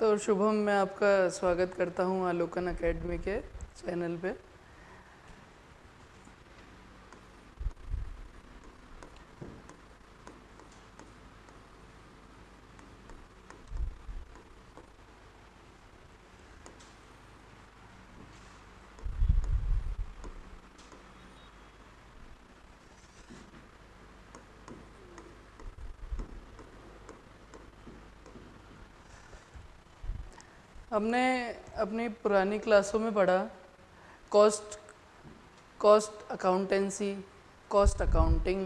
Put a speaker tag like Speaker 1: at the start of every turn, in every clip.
Speaker 1: तो शुभम मैं आपका स्वागत करता हूँ आलोकन एकेडमी के चैनल पे। हमने अपनी पुरानी क्लासों में पढ़ा, cost cost accountancy, cost accounting,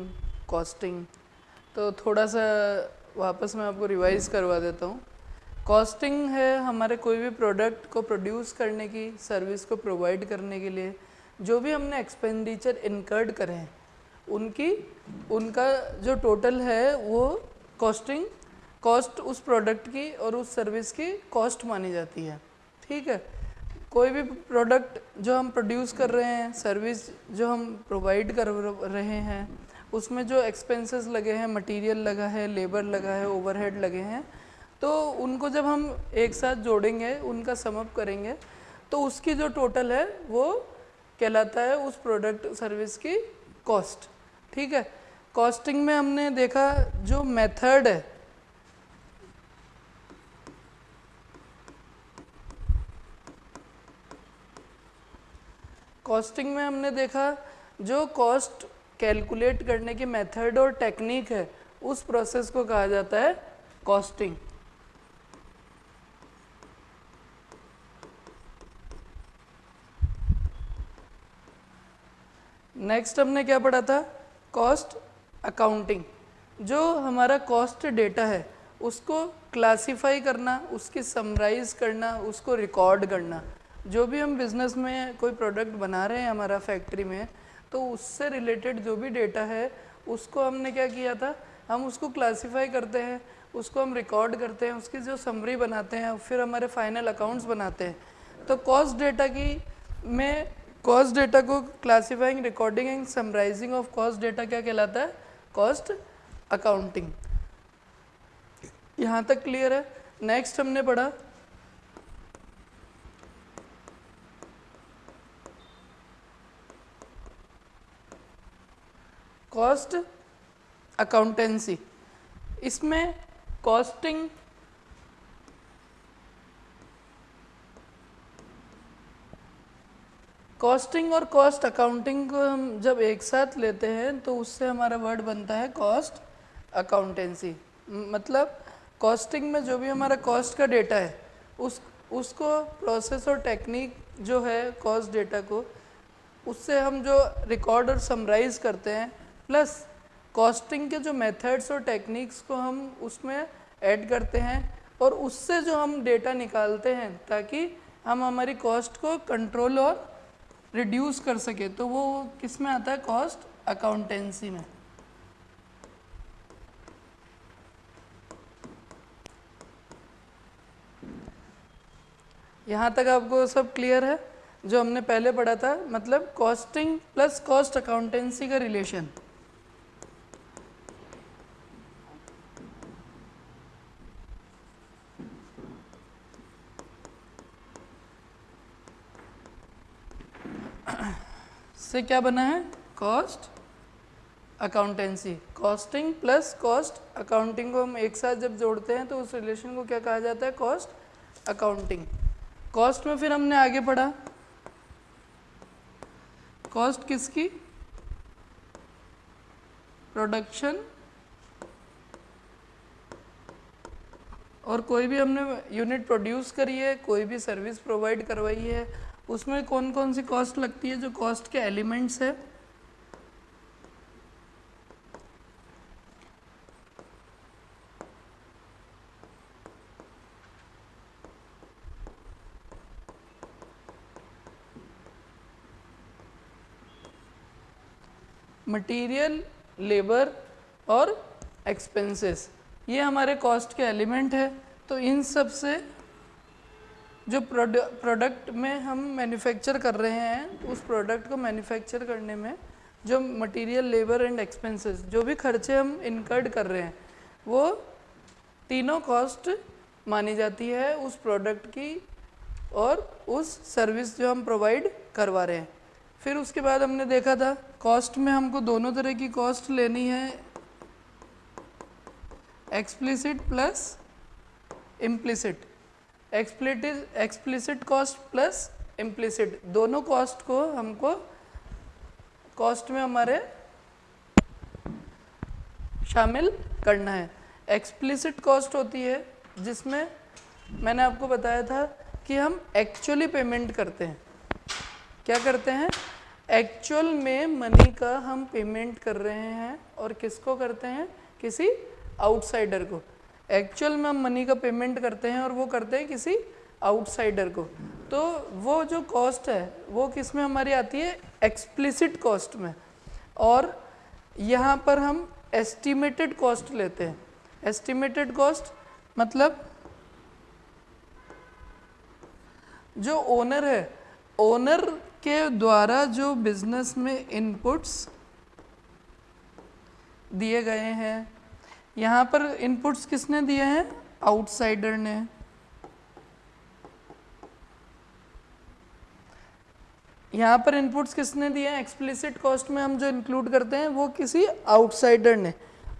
Speaker 1: costing. तो थोड़ा सा वापस मैं आपको रिवाइज करवा देता हूँ। कॉस्टिंग है हमारे कोई भी प्रोडक्ट को प्रोड्यूस करने की, सर्विस को प्रोवाइड करने के लिए, जो भी हमने एक्सपेंडिचर इनकर्ड करे उनकी, उनका जो टोटल है वो कॉस्टिंग कॉस्ट उस प्रोडक्ट की और उस सर्विस की कॉस्ट मानी जाती है। ठीक है? कोई भी प्रोडक्ट जो हम प्रोड्यूस कर रहे हैं, सर्विस जो हम प्रोवाइड कर रहे हैं, उसमें जो एक्सपेंसेस लगे हैं, मटेरियल लगा है, लेबर लगा है, ओवरहेड लगे हैं तो उनको जब हम एक साथ जोड़ेंगे, उनका समअप करेंगे तो उसकी जो टोटल है, वो कहलाता है उस प्रोडक्ट सर्विस की कॉस्ट ठीक है? कॉस्टिंग में हमने देखा जो मेथड है कॉस्टिंग में हमने देखा, जो कॉस्ट कैलकुलेट करने की मेथड और टेक्निक है, उस प्रोसेस को कहा जाता है कॉस्टिंग। नेक्स्ट हमने क्या पढ़ा था? Cost accounting. जो हमारा कॉस्ट डेटा है, उसको क्लासिफाई करना, उसकी समराइज करना, उसको रिकॉर्ड करना। जो भी हम बिज़नेस में कोई प्रोडक्ट बना रहे हैं हमारा फैक्ट्री में तो उससे रिलेटेड जो भी डेटा है, उसको हमने क्या किया था? हम उसको क्लासीफाई करते हैं, उसको हम रिकॉर्ड करते हैं, उसकी जो समरी बनाते हैं, फिर हमारे फाइनल अकाउंट्स बनाते हैं। तो कॉस्ट डेटा की में कॉस्ट डेटा को classifying recording and summarising of cost data क्या कहलाता है? कॉस्ट अकाउंटिंग यहाँ तक क्लियर है? नेक्स्ट हमने पढ़ा कॉस्ट अकाउंटेंसी इसमें कॉस्टिंग कॉस्टिंग और कॉस्ट अकाउंटिंग को हम जब एक साथ लेते हैं तो उससे हमारा वर्ड बनता है कॉस्ट अकाउंटेंसी मतलब कॉस्टिंग में जो भी हमारा कॉस्ट का डेटा है, उस, उसको प्रोसेस और टेक्निक जो है कॉस्ट डेटा को, उससे हम जो रिकॉर्ड और समराइज करते हैं प्लस कॉस्टिंग के जो मेथड्स और टेक्निक्स को हम उसमें ऐड करते हैं और उससे जो हम डेटा निकालते हैं ताकि हम हमारी कॉस्ट को कंट्रोल और रिड्यूस कर सके तो वो किसमें आता है? कॉस्ट अकाउंटेंसी में। यहाँ तक आपको सब क्लियर है? जो हमने पहले पढ़ा था मतलब कॉस्टिंग प्लस कॉस्ट अकाउंटेंसी का रिलेशन। से क्या बना है? Cost accountancy costing plus cost accounting को हम एक साथ जब जोड़ते हैं तो उस रिलेशन को क्या कहा जाता है? कॉस्ट अकाउंटिंग कॉस्ट में फिर हमने आगे पढ़ा। कॉस्ट किसकी? प्रोडक्शन और कोई भी हमने यूनिट प्रोड्यूस करी है, कोई भी सर्विस प्रोवाइड करवाई है उसमें कौन कौन सी कॉस्ट लगती है, जो कॉस्ट के एलिमेंट्स है? मटेरियल लेबर और एक्सपेंसेस ये हमारे कॉस्ट के एलिमेंट है तो इन सबसे जो प्रोडक्ट में हम मैन्युफैक्चर कर रहे हैं, उस प्रोडक्ट को मैन्युफैक्चर करने में जो मटेरियल लेबर एंड एक्सपेंसेस जो भी खर्चे हम इनकर्ड कर रहे हैं, वो तीनों कॉस्ट मानी जाती है उस प्रोडक्ट की और उस सर्विस जो हम प्रोवाइड करवा रहे हैं। फिर उसके बाद हमने देखा था कॉस्ट में हमको दोनों तरह की कॉस्ट लेनी है। Explicit plus implicit explicit cost plus implicit दोनों कॉस्ट को हमको कॉस्ट में हमारे शामिल करना है। एक्सप्लिसिट कॉस्ट होती है, जिसमें मैंने आपको बताया था कि हम एक्चुअली पेमेंट करते हैं। क्या करते हैं? एक्चुअल में मनी का हम पेमेंट कर रहे हैं और किसको करते हैं? किसी आउटसाइडर को। एक्चुअल में हम मनी का पेमेंट करते हैं और वो करते हैं किसी आउटसाइडर को। तो वो जो कॉस्ट है, वो किसमें हमारी आती है? एक्सप्लिसिट कॉस्ट में। और यहाँ पर हम एस्टिमेटेड कॉस्ट लेते हैं। एस्टिमेटेड कॉस्ट मतलब जो ओनर है ओनर के द्वारा जो बिज़नेस में इनपुट्स दिए गए हैं यहाँ पर इनपुट्स किसने दिए हैं? आउटसाइडर ने। यहाँ पर इनपुट्स किसने दिए हैं? एक्सप्लिसिट कॉस्ट में हम जो इंक्लूड करते हैं, वो किसी आउटसाइडर ने।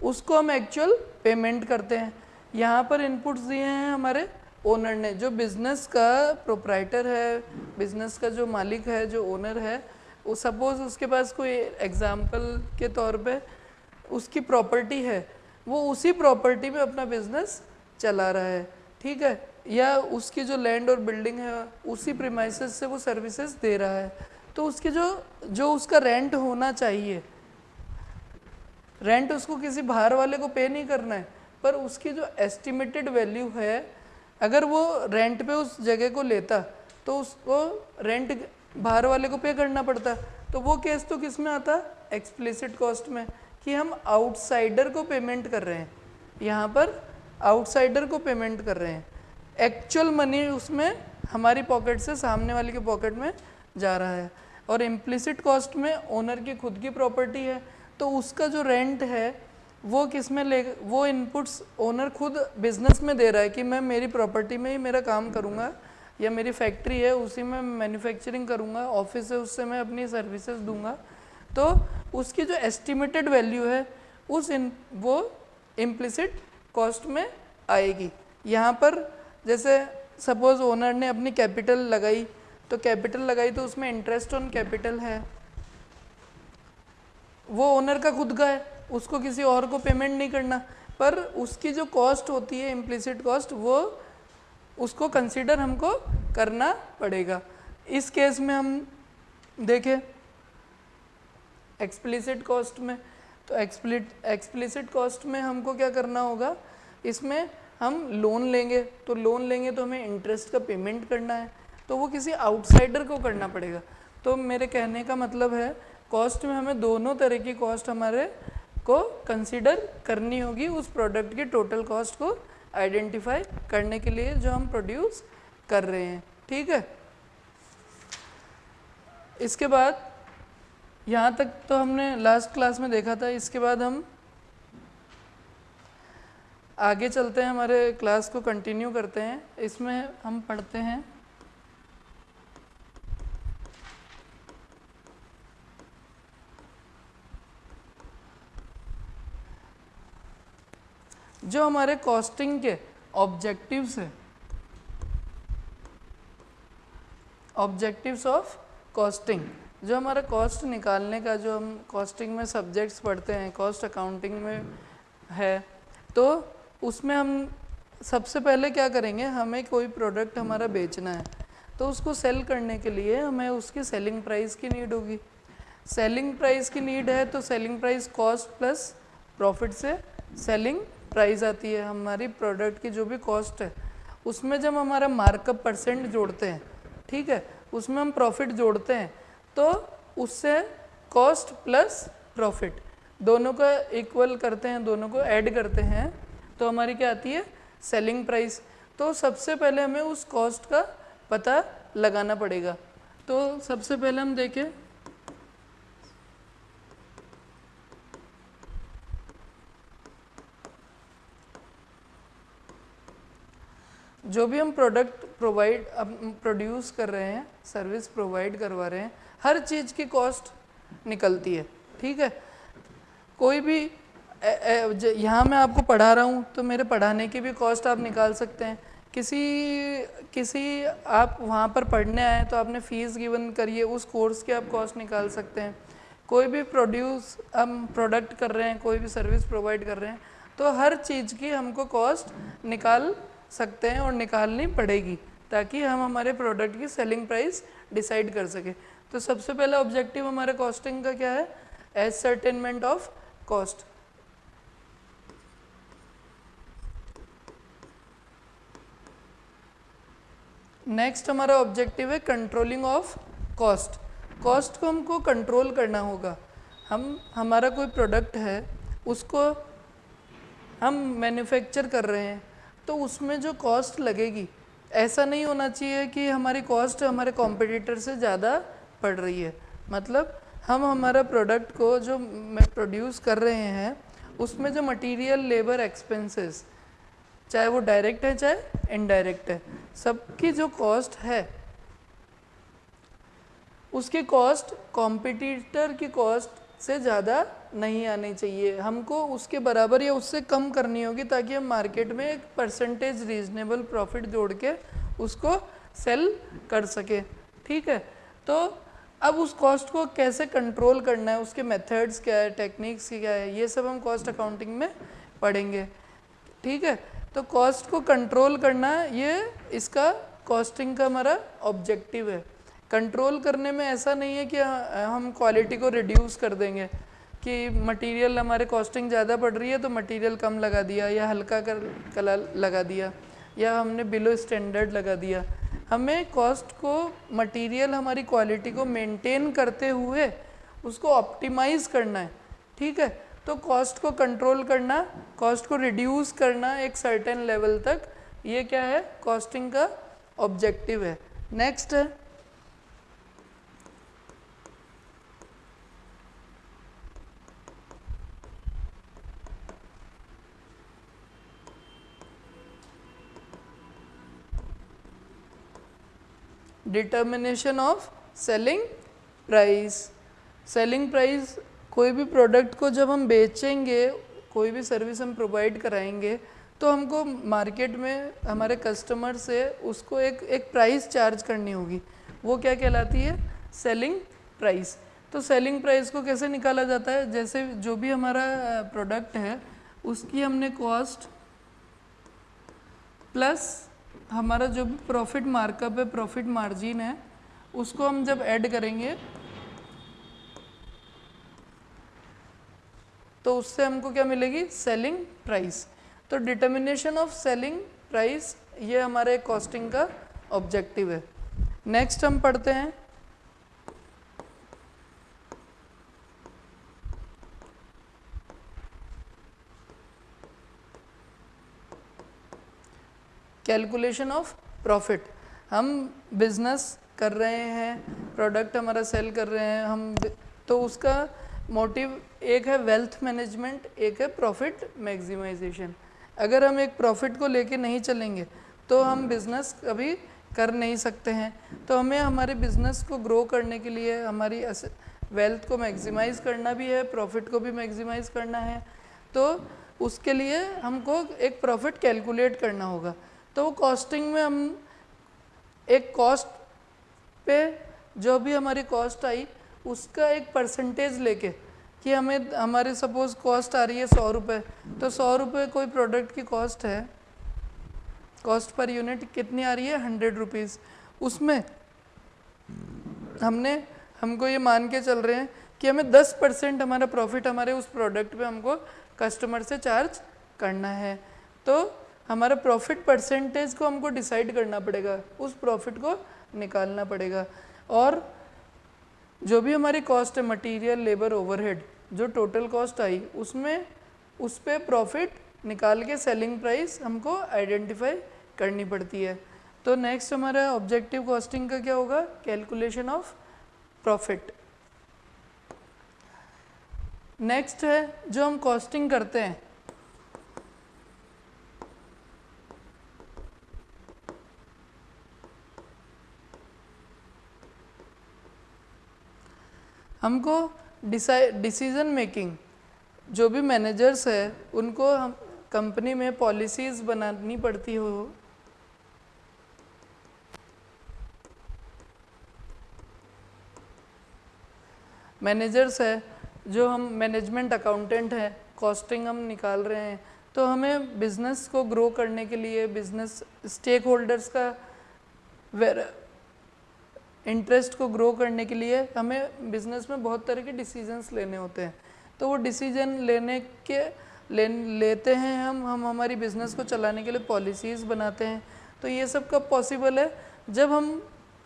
Speaker 1: उसको हम एक्चुअल पेमेंट करते हैं। यहाँ पर इनपुट्स दिए हैं हमारे ओनर ने, जो बिज़नेस का प्रोप्राइटर है बिज़नेस का जो मालिक है, जो ओनर है, वो सपोज़ उसके पास कोई एग्ज़ाम्पल के तौर पे उसकी प्रॉपर्टी है वो उसी प्रॉपर्टी में अपना बिज़नेस चला रहा है, ठीक है? या उसकी जो लैंड और बिल्डिंग है, उसी प्रीमाइसेस से वो सर्विसेज़ दे रहा है। तो उसके जो जो उसका रेंट होना चाहिए रेंट उसको किसी बाहर वाले को पे नहीं करना है, पर उसकी जो एस्टिमेटेड वैल्यू है, अगर वो रेंट पे उस जगह को लेता तो उसको रेंट बाहर वाले को पे करना पड़ता। तो वो केस तो किसमें आता? एक्सप्लिसिट कॉस्ट में। कि हम आउटसाइडर को पेमेंट कर रहे हैं। यहाँ पर आउटसाइडर को पेमेंट कर रहे हैं। एक्चुअल मनी उसमें हमारी पॉकेट से सामने वाले के पॉकेट में जा रहा है। और इम्प्लिसिट कॉस्ट में ओनर की खुद की प्रॉपर्टी है। तो उसका जो रेंट है, वो किसमें ले, वो इनपुट्स ओनर खुद बिज़नेस में दे रहा है कि मैं मेरी प्रॉपर्टी में ही मेरा काम करूँगा, या मेरी फैक्ट्री है, उसी में मैन्युफैक्चरिंग करूँगा ऑफ़िस है, उससे मैं अपनी सर्विसेज़ दूँगा। तो उसकी जो एस्टिमेटेड वैल्यू है, उस इन, वो इम्प्लिसिट कॉस्ट में आएगी। यहाँ पर जैसे सपोज़ ओनर ने अपनी कैपिटल लगाई तो कैपिटल लगाई तो उसमें इंटरेस्ट ऑन कैपिटल है। वो ओनर का खुद का है, उसको किसी और को पेमेंट नहीं करना। पर उसकी जो कॉस्ट होती है इम्प्लिसिट कॉस्ट वो उसको कंसिडर हमको करना पड़ेगा। इस केस में हम देखें एक्सप्लिसिट कॉस्ट में तो एक्सप्लिट एक्सप्लिसिट कॉस्ट में हमको क्या करना होगा? इसमें हम लोन लेंगे तो लोन लेंगे तो हमें इंटरेस्ट का पेमेंट करना है तो वो किसी आउटसाइडर को करना पड़ेगा। तो मेरे कहने का मतलब है कॉस्ट में हमें दोनों तरह की कॉस्ट हमारे को कंसीडर करनी होगी उस प्रोडक्ट की टोटल कॉस्ट को आइडेंटिफाई करने के लिए जो हम प्रोड्यूस कर रहे हैं। ठीक है? इसके बाद यहाँ तक तो हमने लास्ट क्लास में देखा था, इसके बाद हम आगे चलते हैं, हमारे क्लास को कंटिन्यू करते हैं। इसमें हम पढ़ते हैं। जो हमारे कॉस्टिंग के ऑब्जेक्टिव्स हैं ऑब्जेक्टिव्स ऑफ़ कॉस्टिंग जो हमारा कॉस्ट निकालने का जो हम कॉस्टिंग में सब्जेक्ट्स पढ़ते हैं कॉस्ट अकाउंटिंग में है तो उसमें हम सबसे पहले क्या करेंगे, हमें कोई प्रोडक्ट हमारा बेचना है तो उसको सेल करने के लिए हमें उसकी सेलिंग प्राइस की नीड होगी। सेलिंग प्राइस की नीड है तो selling price cost plus profit से सेलिंग प्राइस आती है। हमारी प्रोडक्ट की जो भी कॉस्ट है, उसमें जब हमारा मार्कअप परसेंट जोड़ते हैं, ठीक है, उसमें हम प्रॉफिट जोड़ते हैं तो उससे कॉस्ट प्लस प्रॉफिट दोनों का इक्वल करते हैं, दोनों को ऐड करते हैं तो हमारी क्या आती है? सेलिंग प्राइस तो सबसे पहले हमें उस कॉस्ट का पता लगाना पड़ेगा। तो सबसे पहले हम देखें। जो भी हम प्रोडक्ट प्रोवाइड प्रोड्यूस कर रहे हैं सर्विस प्रोवाइड करवा रहे हैं हर चीज़ की कॉस्ट निकलती है, ठीक है? कोई भी यहाँ मैं आपको पढ़ा रहा हूँ तो मेरे पढ़ाने की भी कॉस्ट आप निकाल सकते हैं। किसी किसी आप वहाँ पर पढ़ने आए तो आपने फ़ीस गिवन करिए, उस कोर्स की आप कॉस्ट निकाल सकते हैं। कोई भी प्रोड्यूस, हम प्रोडक्ट कर रहे हैं, कोई भी सर्विस प्रोवाइड कर रहे हैं तो हर चीज़ की हमको कॉस्ट निकाल सकते हैं और निकालनी पड़ेगी, ताकि हम हमारे प्रोडक्ट की सेलिंग प्राइस डिसाइड कर सकें। तो सबसे पहला ऑब्जेक्टिव हमारे कॉस्टिंग का क्या है? Ascertainment of cost next हमारा ऑब्जेक्टिव है कंट्रोलिंग ऑफ़ कॉस्ट कॉस्ट को हमको कंट्रोल करना होगा। हम, हमारा कोई प्रोडक्ट है, उसको हम मैन्युफैक्चर कर रहे हैं तो उसमें जो कॉस्ट लगेगी, ऐसा नहीं होना चाहिए कि हमारी कॉस्ट हमारे कॉम्पिटिटर से ज़्यादा पड़ रही है। मतलब हम हमारा प्रोडक्ट को जो प्रोड्यूस कर रहे हैं, उसमें जो मटेरियल लेबर एक्सपेंसेस चाहे वो डायरेक्ट है, चाहे इनडायरेक्ट है, सबकी जो कॉस्ट है, उसकी कॉस्ट कॉम्पिटिटर की कॉस्ट से ज़्यादा नहीं आनी चाहिए। हमको उसके बराबर या उससे कम करनी होगी ताकि हम मार्केट में एक परसेंटेज रीजनेबल प्रॉफिट जोड़ के उसको सेल कर सके। ठीक है? तो अब उस कॉस्ट को कैसे कंट्रोल करना है? उसके मेथड्स क्या है? टेक्निक्स क्या है? ये सब हम कॉस्ट अकाउंटिंग में पढ़ेंगे। ठीक है? तो कॉस्ट को कंट्रोल करना ये इसका कॉस्टिंग का हमारा ऑब्जेक्टिव है। कंट्रोल करने में ऐसा नहीं है कि हम क्वालिटी को रिड्यूस कर देंगे कि मटेरियल हमारे कॉस्टिंग ज़्यादा पड़ रही है तो मटेरियल कम लगा दिया या हल्का कर कलर लगा दिया या हमने बिलो स्टैंडर्ड लगा दिया। हमें कॉस्ट को मटेरियल हमारी क्वालिटी को मेंटेन करते हुए उसको ऑप्टिमाइज करना है, ठीक है? तो कॉस्ट को कंट्रोल करना कॉस्ट को रिड्यूस करना एक सर्टेन लेवल तक, ये क्या है? कॉस्टिंग का ऑब्जेक्टिव है। नेक्स्ट है। Determination of selling price selling price कोई भी प्रोडक्ट को जब हम बेचेंगे, कोई भी सर्विस हम प्रोवाइड कराएँगे तो हमको मार्केट में हमारे कस्टमर से उसको एक एक प्राइस चार्ज करनी होगी। वो क्या कहलाती है? सेलिंग प्राइस तो सेलिंग प्राइस को कैसे निकाला जाता है? जैसे जो भी हमारा प्रोडक्ट है, उसकी हमने कॉस्ट प्लस हमारा जो भी प्रॉफिट मार्कअप है प्रॉफिट मार्जिन है, उसको हम जब ऐड करेंगे तो उससे हमको क्या मिलेगी? सेलिंग प्राइस तो डिटर्मिनेशन ऑफ़ सेलिंग प्राइस ये हमारे कॉस्टिंग का ऑब्जेक्टिव है। नेक्स्ट हम पढ़ते हैं। Calculation of profit. हम बिज़नेस कर रहे हैं, प्रोडक्ट हमारा सेल कर रहे हैं, हम तो उसका मोटिव एक है वेल्थ मैनेजमेंट एक है प्रॉफिट मैक्सिमाइजेशन अगर हम एक प्रॉफिट को लेके नहीं चलेंगे तो हम बिज़नेस कभी कर नहीं सकते हैं। तो हमें हमारे बिज़नेस को ग्रो करने के लिए, हमारी वेल्थ को मैक्सिमाइज करना भी है प्रॉफिट को भी मैक्सिमाइज करना है तो उसके लिए हमको एक प्रॉफिट कैलकुलेट करना होगा। तो वो कॉस्टिंग में हम एक कॉस्ट पे जो भी हमारी कॉस्ट आई, उसका एक परसेंटेज लेके कि हमें, हमारे सपोज़ कॉस्ट आ रही है सौ रुपये तो सौ रुपये कोई प्रोडक्ट की कॉस्ट है कॉस्ट पर यूनिट कितनी आ रही है? हंड्रेड रुपीज़ उसमें हमने, हमको ये मान के चल रहे हैं कि हमें दस परसेंट हमारा प्रॉफिट हमारे उस प्रोडक्ट पे हमको कस्टमर से चार्ज करना है। तो हमारा प्रॉफिट परसेंटेज को हमको डिसाइड करना पड़ेगा, उस प्रॉफिट को निकालना पड़ेगा। और जो भी हमारी कॉस्ट है मटेरियल लेबर ओवरहेड जो टोटल कॉस्ट आई, उसमें, उस पर प्रॉफिट निकाल के सेलिंग प्राइस हमको आइडेंटिफाई करनी पड़ती है। तो नेक्स्ट हमारा ऑब्जेक्टिव कॉस्टिंग का क्या होगा? कैलकुलेशन ऑफ़ प्रॉफिट नेक्स्ट है, जो हम कॉस्टिंग करते हैं हमको डिसीज़न मेकिंग जो भी मैनेजर्स है, उनको हम कंपनी में पॉलिसीज़ बनानी पड़ती हो। मैनेजर्स है, जो हम मैनेजमेंट अकाउंटेंट हैं कॉस्टिंग हम निकाल रहे हैं तो हमें बिज़नेस को ग्रो करने के लिए बिज़नेस स्टेक होल्डर्स का इंटरेस्ट को ग्रो करने के लिए हमें बिज़नेस में बहुत तरह के डिसीजंस लेने होते हैं। तो वो डिसीज़न लेने के ले लेते हैं हम हम हमारी बिज़नेस को चलाने के लिए पॉलिसीज़ बनाते हैं। तो ये सब कब पॉसिबल है? जब हम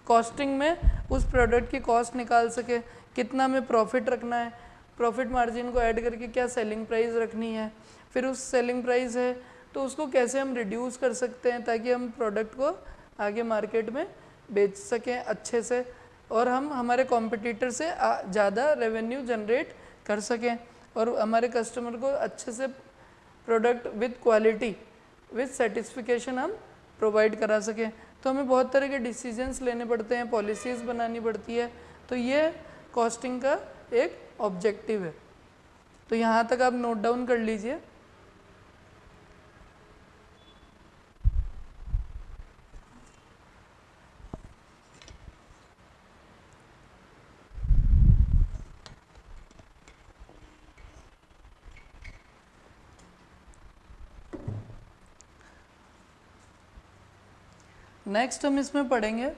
Speaker 1: कॉस्टिंग में उस प्रोडक्ट की कॉस्ट निकाल सके, कितना हमें प्रॉफिट रखना है प्रॉफिट मार्जिन को ऐड करके क्या सेलिंग प्राइस रखनी है, फिर उस सेलिंग प्राइस है तो उसको कैसे हम रिड्यूस कर सकते हैं ताकि हम प्रोडक्ट को आगे मार्केट में बेच सकें अच्छे से और हम हमारे कॉम्पिटिटर से ज़्यादा रेवेन्यू जनरेट कर सकें और हमारे कस्टमर को अच्छे से product with quality with satisfaction हम प्रोवाइड करा सकें। तो हमें बहुत तरह के डिसीजंस लेने पड़ते हैं पॉलिसीज़ बनानी पड़ती है। तो ये कॉस्टिंग का एक ऑब्जेक्टिव है। तो यहाँ तक आप नोट डाउन कर लीजिए। नेक्स्ट हम इसमें पढ़ेंगे।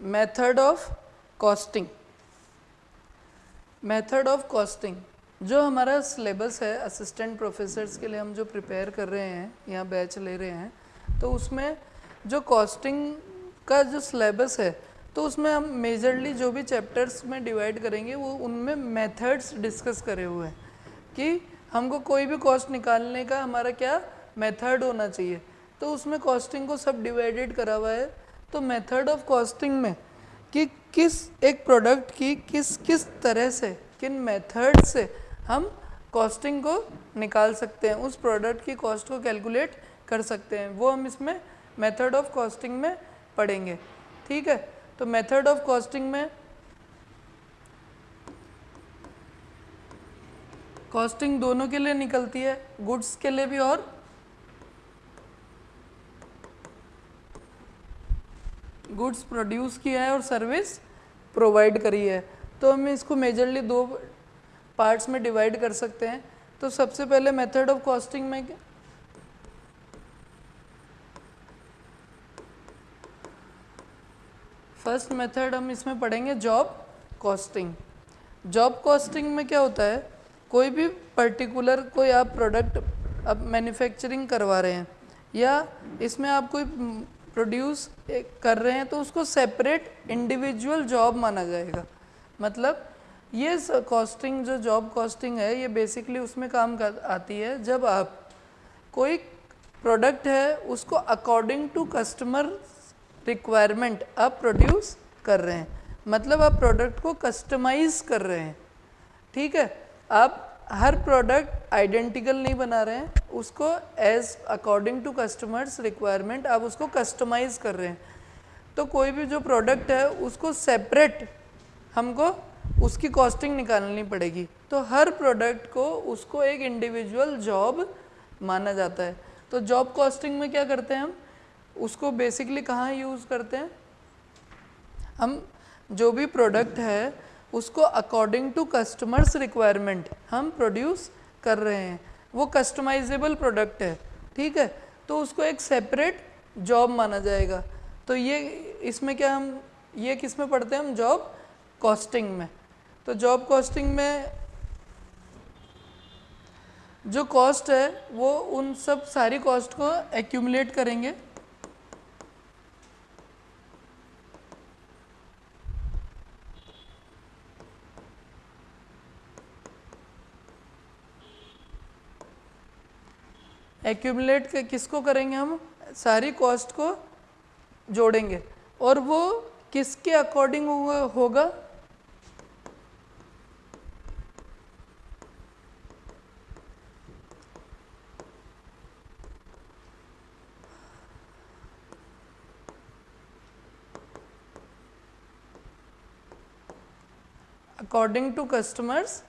Speaker 1: Method of costing method of costing जो हमारा सिलेबस है असिस्टेंट प्रोफेसर्स के लिए हम जो प्रिपेयर कर रहे हैं, या बैच ले रहे हैं तो उसमें जो कॉस्टिंग का जो सिलेबस है तो उसमें हम मेजरली जो भी चैप्टर्स में डिवाइड करेंगे, वो उनमें मेथड्स डिस्कस करे हुए हैं कि हमको कोई भी कॉस्ट निकालने का हमारा क्या मेथड होना चाहिए। तो उसमें कॉस्टिंग को सब डिवाइडेड करा हुआ है। तो मेथड ऑफ़ कॉस्टिंग में कि किस एक प्रोडक्ट की किस किस तरह से, किन मेथड से हम कॉस्टिंग को निकाल सकते हैं, उस प्रोडक्ट की कॉस्ट को कैलकुलेट कर सकते हैं। वो हम इसमें मेथड ऑफ़ कॉस्टिंग में पढ़ेंगे। ठीक है? तो मेथड ऑफ़ कॉस्टिंग में कॉस्टिंग दोनों के लिए निकलती है गुड्स के लिए भी और गुड्स प्रोड्यूस किया है और सर्विस प्रोवाइड करी है। तो हम इसको मेजरली दो पार्ट्स में डिवाइड कर सकते हैं। तो सबसे पहले मेथड ऑफ़ कॉस्टिंग में फ़र्स्ट मेथड हम इसमें पढ़ेंगे जॉब कॉस्टिंग जॉब कॉस्टिंग में क्या होता है? कोई भी पर्टिकुलर कोई आप प्रोडक्ट अब मैन्युफैक्चरिंग करवा रहे हैं, या इसमें आप कोई प्रोड्यूस कर रहे हैं तो उसको सेपरेट इंडिविजुअल जॉब माना जाएगा। मतलब ये कॉस्टिंग जो जॉब कॉस्टिंग है, ये बेसिकली उसमें काम कर, आती है जब आप कोई प्रोडक्ट है, उसको अकॉर्डिंग टू कस्टमर रिक्वायरमेंट आप प्रोड्यूस कर रहे हैं। मतलब आप प्रोडक्ट को कस्टमाइज कर रहे हैं। ठीक है? आप हर प्रोडक्ट आइडेंटिकल नहीं बना रहे हैं। उसको as according to customers requirement आप उसको कस्टमाइज कर रहे हैं। तो कोई भी जो प्रोडक्ट है, उसको सेपरेट हमको उसकी कॉस्टिंग निकालनी पड़ेगी। तो हर प्रोडक्ट को उसको एक इंडिविजुअल जॉब माना जाता है। तो जॉब कॉस्टिंग में क्या करते हैं हम? उसको बेसिकली कहाँ यूज़ करते हैं? हम जो भी प्रोडक्ट है, उसको अकॉर्डिंग टू कस्टमर्स रिक्वायरमेंट हम प्रोड्यूस कर रहे हैं। वो कस्टमाइजेबल प्रोडक्ट है, ठीक है? तो उसको एक सेपरेट जॉब माना जाएगा। तो ये, इसमें क्या हम, ये किसमें पढ़ते हैं हम? जॉब कॉस्टिंग में। तो जॉब कॉस्टिंग में जो कॉस्ट है, वो उन सब सारी कॉस्ट को एक्यूमुलेट करेंगे। एक्यूमलेट किसको करेंगे हम? सारी कॉस्ट को जोड़ेंगे। और वो किसके अकॉर्डिंग होगा? अकॉर्डिंग टू कस्टमर्स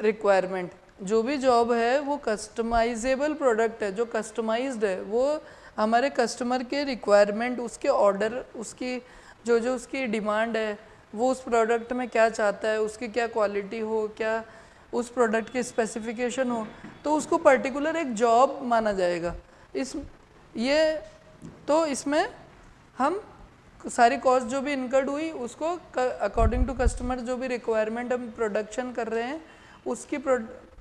Speaker 1: रिक्वायरमेंट जो भी जॉब है, वो कस्टमाइजेबल प्रोडक्ट है, जो कस्टमाइज्ड है, वो हमारे कस्टमर के रिक्वायरमेंट उसके ऑर्डर उसकी, जो जो उसकी डिमांड है, वो उस प्रोडक्ट में क्या चाहता है, उसकी क्या क्वालिटी हो, क्या उस प्रोडक्ट की स्पेसिफिकेशन हो तो उसको पर्टिकुलर एक जॉब माना जाएगा। इस, ये तो इसमें हम सारी कॉस्ट जो भी इनकर्ड हुई, उसको अकॉर्डिंग टू कस्टमर जो भी रिक्वायरमेंट हम प्रोडक्शन कर रहे हैं, उसकी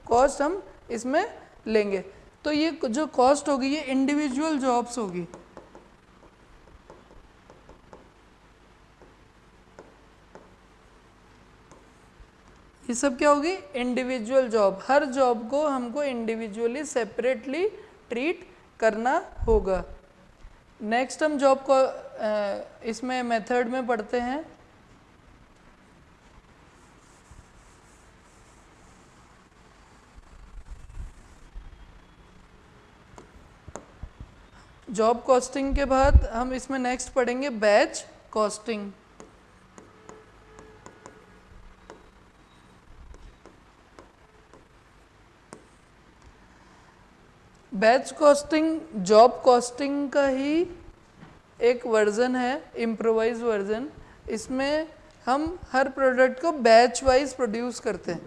Speaker 1: कॉस्ट हम इसमें लेंगे। तो ये जो कॉस्ट होगी, ये इंडिविजुअल जॉब्स होगी। ये सब क्या होगी? इंडिविजुअल जॉब हर जॉब को हमको इंडिविजुअली सेपरेटली ट्रीट करना होगा। नेक्स्ट हम जॉब को इसमें मेथड में पढ़ते हैं। जॉब कॉस्टिंग के बाद हम इसमें नेक्स्ट पढ़ेंगे batch costing batch costing job costing का ही एक वर्जन है इम्प्रोवाइज वर्जन इसमें हम हर प्रोडक्ट को बैच वाइज प्रोड्यूस करते हैं.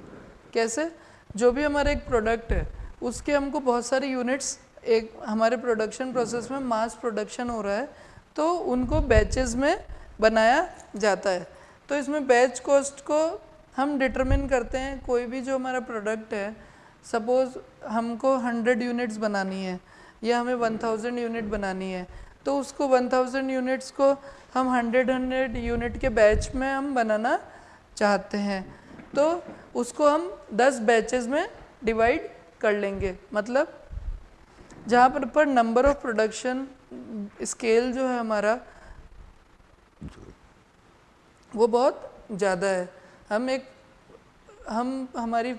Speaker 1: कैसे? जो भी हमारा एक प्रोडक्ट है, उसके हमको बहुत सारे यूनिट्स एक हमारे प्रोडक्शन प्रोसेस में मास प्रोडक्शन हो रहा है तो उनको बैचेस में बनाया जाता है। तो इसमें बैच कॉस्ट को हम डिटरमिन करते हैं, कोई भी जो हमारा प्रोडक्ट है सपोज़ हमको 100 यूनिट्स बनानी है, या हमें 1000 यूनिट बनानी है तो उसको 1000 यूनिट्स को हम 100 100 यूनिट के बैच में हम बनाना चाहते हैं। तो उसको हम 10 बैचेस में डिवाइड कर लेंगे मतलब जहाँ पर पर नंबर ऑफ़ प्रोडक्शन स्केल जो है हमारा, वो बहुत ज़्यादा है। हम एक, हम, हमारी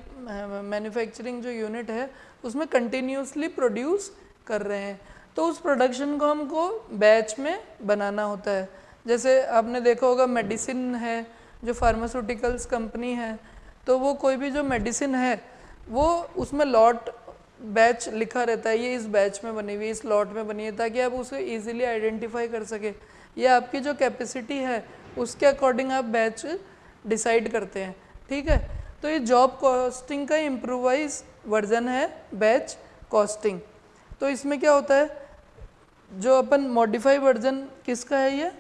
Speaker 1: मैन्युफैक्चरिंग जो यूनिट है, उसमें कंटिन्यूसली प्रोड्यूस कर रहे हैं। तो उस प्रोडक्शन को हमको बैच में बनाना होता है। जैसे आपने देखा होगा मेडिसिन है, जो फार्मास्यूटिकल्स कंपनी है तो वो कोई भी जो मेडिसिन है, वो उसमें लॉट बैच लिखा रहता है, ये इस बैच में बनी हुई, इस लॉट में बनी है, ताकि आप उसे इजीली आइडेंटिफाई कर सके। या आपकी जो कैपेसिटी है, उसके अकॉर्डिंग आप बैच डिसाइड करते हैं, ठीक है? तो ये जॉब कॉस्टिंग का इम्प्रोवाइज वर्जन है, बैच कॉस्टिंग तो इसमें क्या होता है? जो अपन मॉडिफाई वर्जन किसका है ये?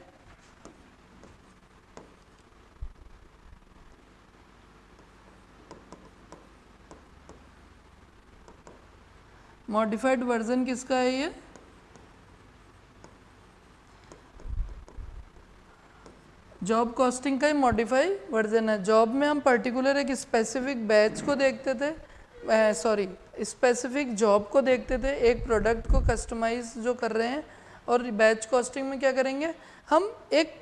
Speaker 1: मॉडिफाइड वर्जन किसका है ये? जॉब कॉस्टिंग का ही मॉडिफाई वर्जन है। जॉब में हम पर्टिकुलर एक स्पेसिफिक बैच को देखते थे। सॉरी स्पेसिफिक जॉब को देखते थे। एक प्रोडक्ट को कस्टमाइज जो कर रहे हैं और बैच कॉस्टिंग में क्या करेंगे? हम एक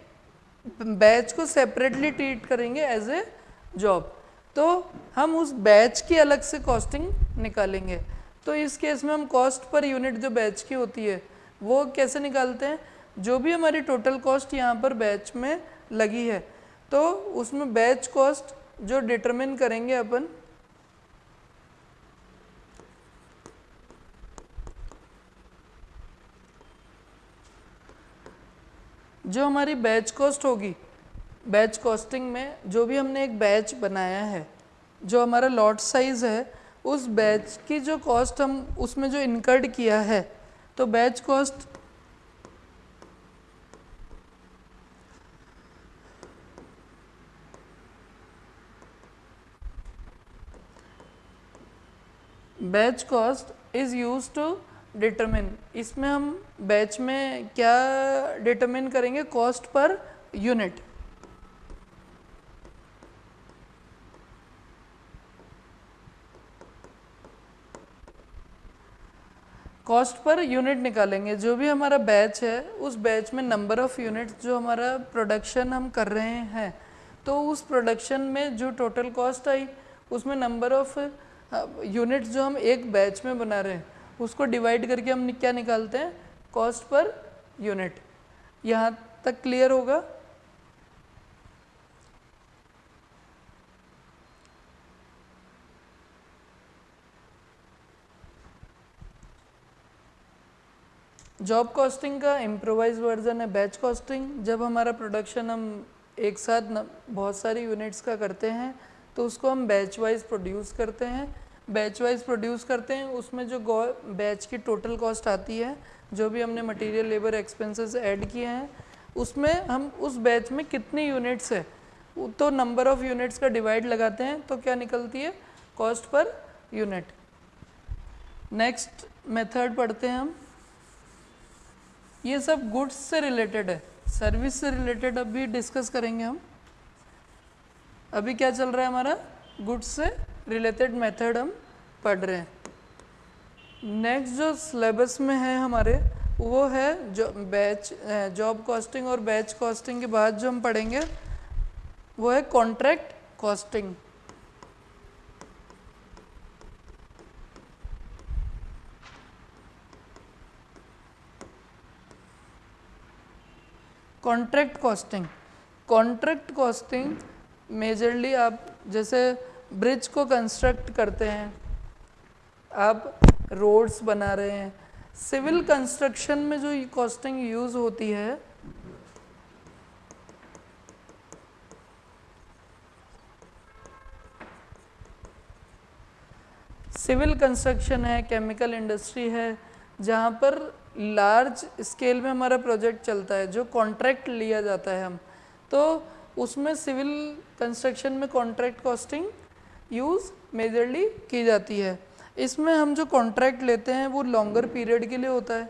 Speaker 1: बैच को सेपरेटली ट्रीट करेंगे एज ए जॉब तो हम उस बैच की अलग से कॉस्टिंग निकालेंगे। तो इस केस में हम कॉस्ट पर यूनिट जो बैच की होती है, वो कैसे निकालते हैं? जो भी हमारी टोटल कॉस्ट यहाँ पर बैच में लगी है तो उसमें बैच कॉस्ट जो डिटरमिन करेंगे अपन, जो हमारी बैच कॉस्ट होगी बैच कॉस्टिंग में जो भी हमने एक बैच बनाया है, जो हमारा लॉट साइज़ है उस बैच की जो कॉस्ट हम उसमें जो इनकर्ड किया है तो batch cost batch cost is use to determine इसमें हम बैच में क्या डिटरमिन करेंगे? Cost per unit. Cost per unit निकालेंगे। जो भी हमारा बैच है, उस बैच में नंबर ऑफ़ यूनिट जो हमारा प्रोडक्शन हम कर रहे हैं तो उस प्रोडक्शन में जो टोटल कॉस्ट आई, उसमें नंबर ऑफ़ यूनिट जो हम एक बैच में बना रहे हैं, उसको डिवाइड करके हम क्या निकालते हैं? कॉस्ट पर यूनिट यहाँ तक क्लियर होगा? जॉब कॉस्टिंग का इम्प्रोवाइज वर्जन है बैच कॉस्टिंग जब हमारा प्रोडक्शन हम एक साथ बहुत सारी यूनिट्स का करते हैं तो उसको हम बैच वाइज प्रोड्यूस करते हैं। बैच वाइज प्रोड्यूस करते हैं, उसमें जो बैच की टोटल कॉस्ट आती है, जो भी हमने मटेरियल लेबर एक्सपेंसेस ऐड किए हैं, उसमें हम उस बैच में कितनी यूनिट्स है तो नंबर ऑफ़ यूनिट्स का डिवाइड लगाते हैं तो क्या निकलती है? Cost per unit next method पढ़ते हैं हम। ये सब गुड्स से रिलेटेड है। सर्विस से रिलेटेड अभी डिस्कस करेंगे हम। अभी क्या चल रहा है हमारा? गुड्स से रिलेटेड मेथड हम पढ़ रहे हैं। नेक्स्ट जो सिलेबस में है हमारे, वो है जो बैच जॉब कॉस्टिंग और बैच कॉस्टिंग के बाद जो हम पढ़ेंगे, वो है contract costing contract costing contract costing majorly आप जैसे ब्रिज को कंस्ट्रक्ट करते हैं, आप रोड्स बना रहे हैं सिविल कंस्ट्रक्शन में जो कॉस्टिंग यूज़ होती है सिविल कंस्ट्रक्शन है केमिकल इंडस्ट्री है, जहाँ पर लार्ज स्केल में हमारा प्रोजेक्ट चलता है, जो कॉन्ट्रैक्ट लिया जाता है हम। तो उसमें सिविल कंस्ट्रक्शन में कॉन्ट्रैक्ट कॉस्टिंग यूज़ मेजरली की जाती है। इसमें हम जो कॉन्ट्रैक्ट लेते हैं, वो लॉन्गर पीरियड के लिए होता है।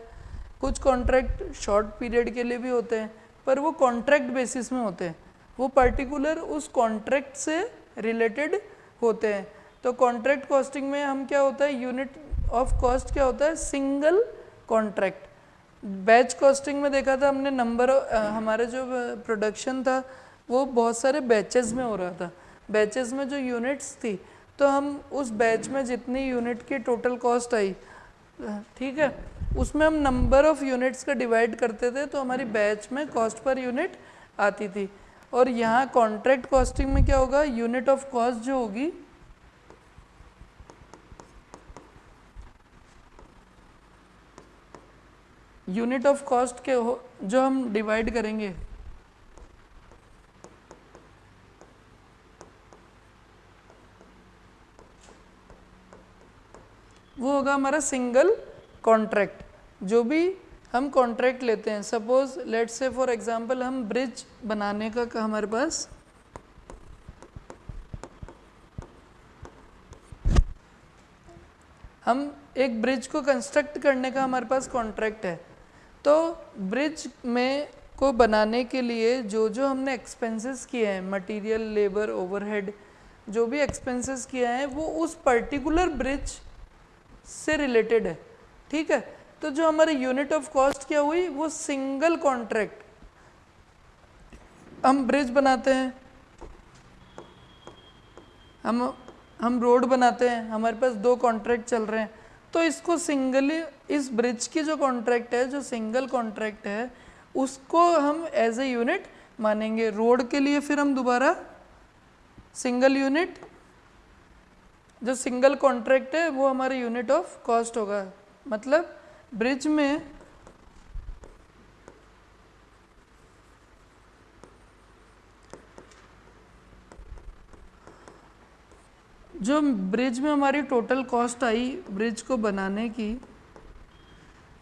Speaker 1: कुछ कॉन्ट्रैक्ट शॉर्ट पीरियड के लिए भी होते हैं, पर वो कॉन्ट्रैक्ट बेसिस में होते हैं। वो पर्टिकुलर उस कॉन्ट्रैक्ट से रिलेटेड होते हैं। तो कॉन्ट्रैक्ट कॉस्टिंग में हम क्या होता है यूनिट ऑफ़ कॉस्ट क्या होता है सिंगल कॉन्ट्रैक्ट बैच कॉस्टिंग में देखा था हमने नंबर हमारे जो प्रोडक्शन था, वो बहुत सारे बैचेस में हो रहा था। बैचेस में जो यूनिट्स थी तो हम उस बैच में जितनी यूनिट की टोटल कॉस्ट आई ठीक है, उसमें हम नंबर ऑफ़ यूनिट्स का डिवाइड करते थे तो हमारी बैच में कॉस्ट पर यूनिट आती थी। और यहाँ कॉन्ट्रैक्ट कॉस्टिंग में क्या होगा? यूनिट ऑफ़ कॉस्ट जो होगी यूनिट ऑफ़ कॉस्ट के हो जो हम डिवाइड करेंगे। वो होगा हमारा सिंगल कॉन्ट्रैक्ट जो भी हम कॉन्ट्रैक्ट लेते हैं suppose let's say for example हम ब्रिज बनाने का, का हमारे पास हम एक ब्रिज को कंस्ट्रक्ट करने का हमारे पास कॉन्ट्रैक्ट है। तो ब्रिज में को बनाने के लिए जो जो हमने एक्सपेंसेस किए हैं मटेरियल लेबर ओवरहेड जो भी एक्सपेंसेस किए हैं, वो उस पर्टिकुलर ब्रिज से रिलेटेड है। ठीक है? तो जो हमारे यूनिट ऑफ़ कॉस्ट क्या हुई? वो सिंगल कॉन्ट्रैक्ट हम ब्रिज बनाते हैं। हम हम रोड बनाते हैं। हमारे पास दो कॉन्ट्रैक्ट चल रहे हैं। तो इसको सिंगली इस ब्रिज की जो कॉन्ट्रैक्ट है, जो सिंगल कॉन्ट्रैक्ट है, उसको हम एज ए यूनिट मानेंगे। रोड के लिए फिर हम दोबारा सिंगल यूनिट जो सिंगल कॉन्ट्रैक्ट है, वो हमारे यूनिट ऑफ़ कॉस्ट होगा। मतलब ब्रिज में जो ब्रिज में हमारी टोटल कॉस्ट आई ब्रिज को बनाने की,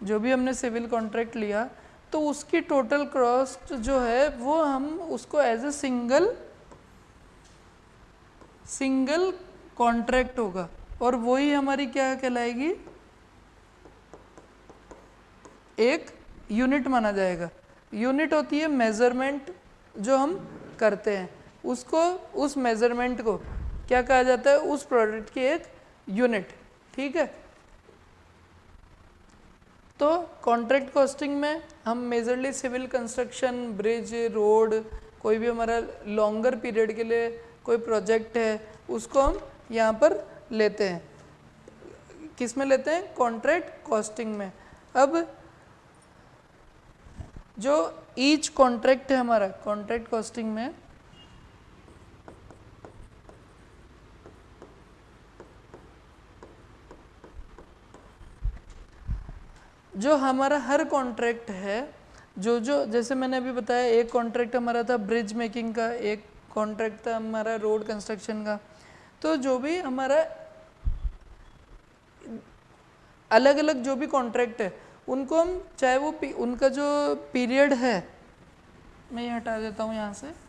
Speaker 1: जो भी हमने सिविल कॉन्ट्रैक्ट लिया तो उसकी टोटल कॉस्ट जो है, वो हम उसको as a single single contract होगा। और वही हमारी क्या कहलाएगी? एक यूनिट माना जाएगा। यूनिट होती है मेज़रमेंट जो हम करते हैं। उसको, उस मेज़रमेंट को क्या कहा जाता है? उस प्रोडक्ट की एक यूनिट ठीक है? तो कॉन्ट्रैक्ट कॉस्टिंग में हम majorly civil construction bridge road कोई भी हमारा लॉन्गर पीरियड के लिए कोई प्रोजेक्ट है, उसको हम यहाँ पर लेते हैं। किसमें लेते हैं? कॉन्ट्रैक्ट कॉस्टिंग में। अब जो ईच कॉन्ट्रैक्ट है हमारा कॉन्ट्रैक्ट कॉस्टिंग में जो हमारा हर कॉन्ट्रैक्ट है, जो जो, जैसे मैंने अभी बताया, एक कॉन्ट्रैक्ट हमारा था ब्रिज मेकिंग का, एक कॉन्ट्रैक्ट था हमारा रोड कंस्ट्रक्शन का। तो जो भी हमारा अलग अलग जो भी कॉन्ट्रैक्ट है, उनको हम, चाहे वो उनका जो पीरियड है, मैं ये हटा देता हूँ यहाँ से।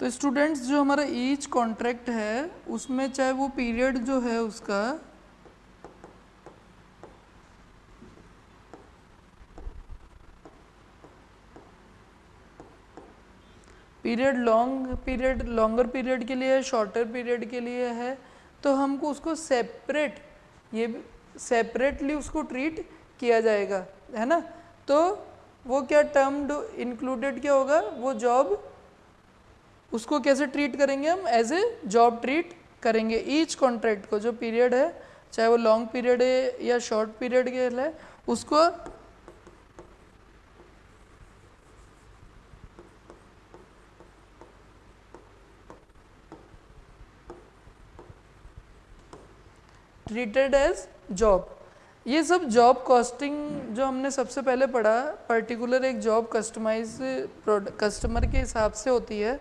Speaker 1: तो स्टूडेंट्स जो हमारा ईच कॉन्ट्रैक्ट है, उसमें चाहे वो पीरियड जो है उसका period long period longer period के लिए है शॉर्टर पीरियड के लिए है तो हमको उसको सेपरेट ये सेपरेटली उसको ट्रीट किया जाएगा, है ना? तो वो क्या टर्म इंक्लूडेड क्या होगा? वो जॉब उसको कैसे ट्रीट करेंगे हम? एज ए जॉब ट्रीट करेंगे। ईच कॉन्ट्रैक्ट को, जो पीरियड है, चाहे वो लॉन्ग पीरियड है या शॉर्ट पीरियड के है उसको ट्रीटेड एज जॉब ये सब जॉब कॉस्टिंग जो हमने सबसे पहले पढ़ा पर्टिकुलर एक जॉब कस्टमाइज कस्टमर के हिसाब से होती है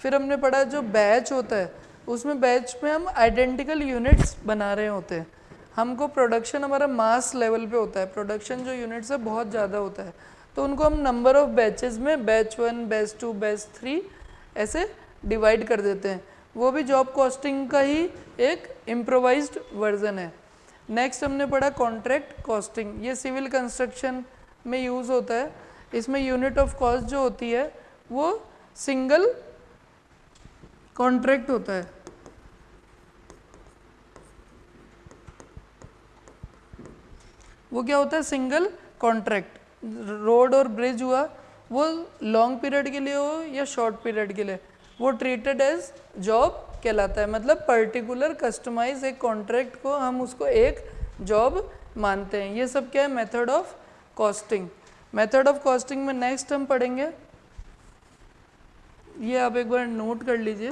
Speaker 1: फिर हमने पढ़ा जो बैच होता है, उसमें बैच में हम आइडेंटिकल यूनिट्स बना रहे होते हैं। हमको प्रोडक्शन हमारा मास लेवल पे होता है। प्रोडक्शन जो यूनिट्स है, बहुत ज़्यादा होता है। तो उनको हम नंबर ऑफ़ बैचेस में batch one batch two batch three ऐसे डिवाइड कर देते हैं। वो भी जॉब कॉस्टिंग का ही एक इम्प्रोवाइज्ड वर्जन है। नेक्स्ट हमने पढ़ा कॉन्ट्रैक्ट कॉस्टिंग ये सिविल कंस्ट्रक्शन में यूज़ होता है। इसमें यूनिट ऑफ़ कॉस्ट जो होती है, वो सिंगल कॉन्ट्रैक्ट होता है। वो क्या होता है? Single contract. रोड और ब्रिज हुआ, वो लॉन्ग पीरियड के लिए हो या शॉर्ट पीरियड के लिए? वो ट्रीटेड एज जॉब कहलाता है। मतलब पर्टिकुलर कस्टमाइज एक कॉन्ट्रैक्ट को हम उसको एक जॉब मानते हैं। ये सब क्या है? Method of costing. Method of costing में नेक्स्ट हम पढ़ेंगे। ये आप एक बार नोट कर लीजिए।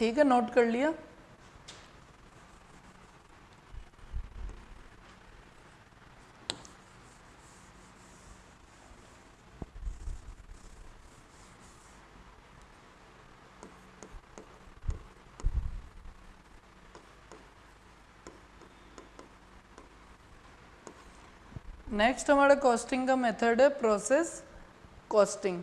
Speaker 1: ठीक है नोट कर लिया। नेक्स्ट हमारा कॉस्टिंग का मेथड है प्रोसेस कॉस्टिंग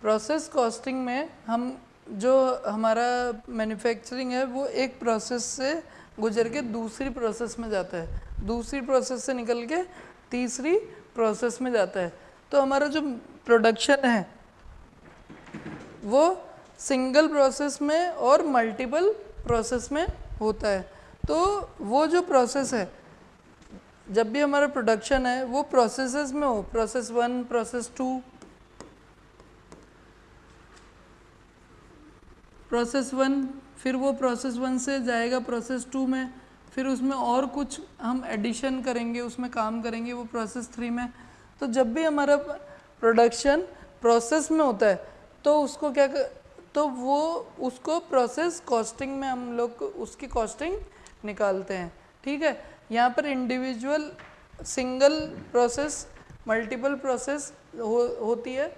Speaker 1: प्रोसेस कॉस्टिंग में हम जो हमारा मैन्युफैक्चरिंग है, वो एक प्रोसेस से गुजर के दूसरी प्रोसेस में जाता है। दूसरी प्रोसेस से निकल के तीसरी प्रोसेस में जाता है। तो हमारा जो प्रोडक्शन है, वो सिंगल प्रोसेस में और मल्टीपल प्रोसेस में होता है। तो वो जो प्रोसेस है, जब भी हमारा प्रोडक्शन है, वो प्रोसेसेस में हो। Process one process two process one फिर वो प्रोसेस वन से जाएगा प्रोसेस टू में फिर उसमें और कुछ हम एडिशन करेंगे उसमें काम करेंगे वो प्रोसेस थ्री में। तो जब भी हमारा प्रोडक्शन प्रोसेस में होता है तो उसको क्या कर, तो वो उसको प्रोसेस कॉस्टिंग में हम लोग उसकी कॉस्टिंग निकालते हैं। ठीक है? यहाँ पर individual single process multiple process हो होती है।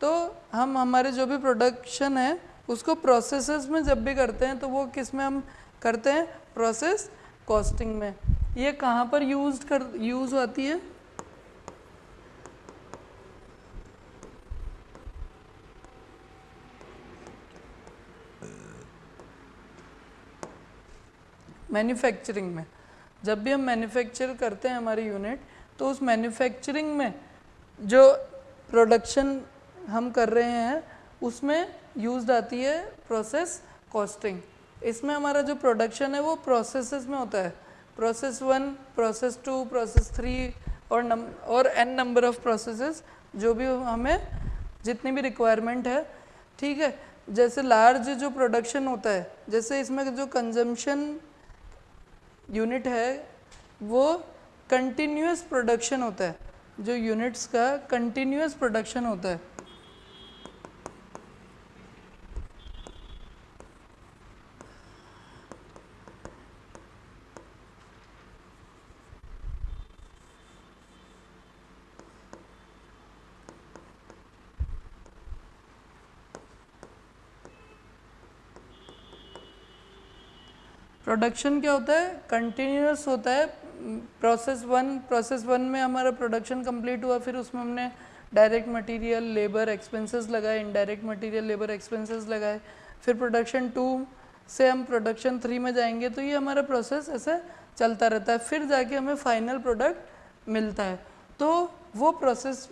Speaker 1: तो हम हमारे जो भी प्रोडक्शन है उसको प्रोसेसेस में जब भी करते हैं तो वो किसमें हम करते हैं? प्रोसेस कॉस्टिंग में। ये कहाँ पर यूज़ कर यूज़ होती है? मैन्युफैक्चरिंग में। जब भी हम मैन्युफैक्चर करते हैं हमारी यूनिट तो उस मैन्युफैक्चरिंग में जो प्रोडक्शन हम कर रहे हैं उसमें यूज़ आती है प्रोसेस कॉस्टिंग इसमें हमारा जो प्रोडक्शन है वो प्रोसेसेस में होता है. Process one process two process three और नम और एन नंबर ऑफ़ प्रोसेसेस जो भी हमें जितनी भी रिक्वायरमेंट है, ठीक है? जैसे लार्ज जो प्रोडक्शन होता है, जैसे इसमें जो कंजम्पशन यूनिट है, वो कंटिन्यूस प्रोडक्शन होता है. जो यूनिट्स का कंटिन्यूस प्रोडक्शन होता है. प्रोडक्शन क्या होता है? कंटिन्यूस होता है। प्रोसेस वन प्रोसेस वन में हमारा प्रोडक्शन कंप्लीट हुआ, फिर उसमें हमने डायरेक्ट मटेरियल लेबर एक्सपेंसेस लगाए इनडायरेक्ट मटेरियल लेबर एक्सपेंसेस लगाए। फिर प्रोडक्शन टू से हम प्रोडक्शन थ्री में जाएँगे तो ये हमारा प्रोसेस ऐसे चलता रहता है। फिर जाके हमें फाइनल प्रोडक्ट मिलता है। तो वो प्रोसेस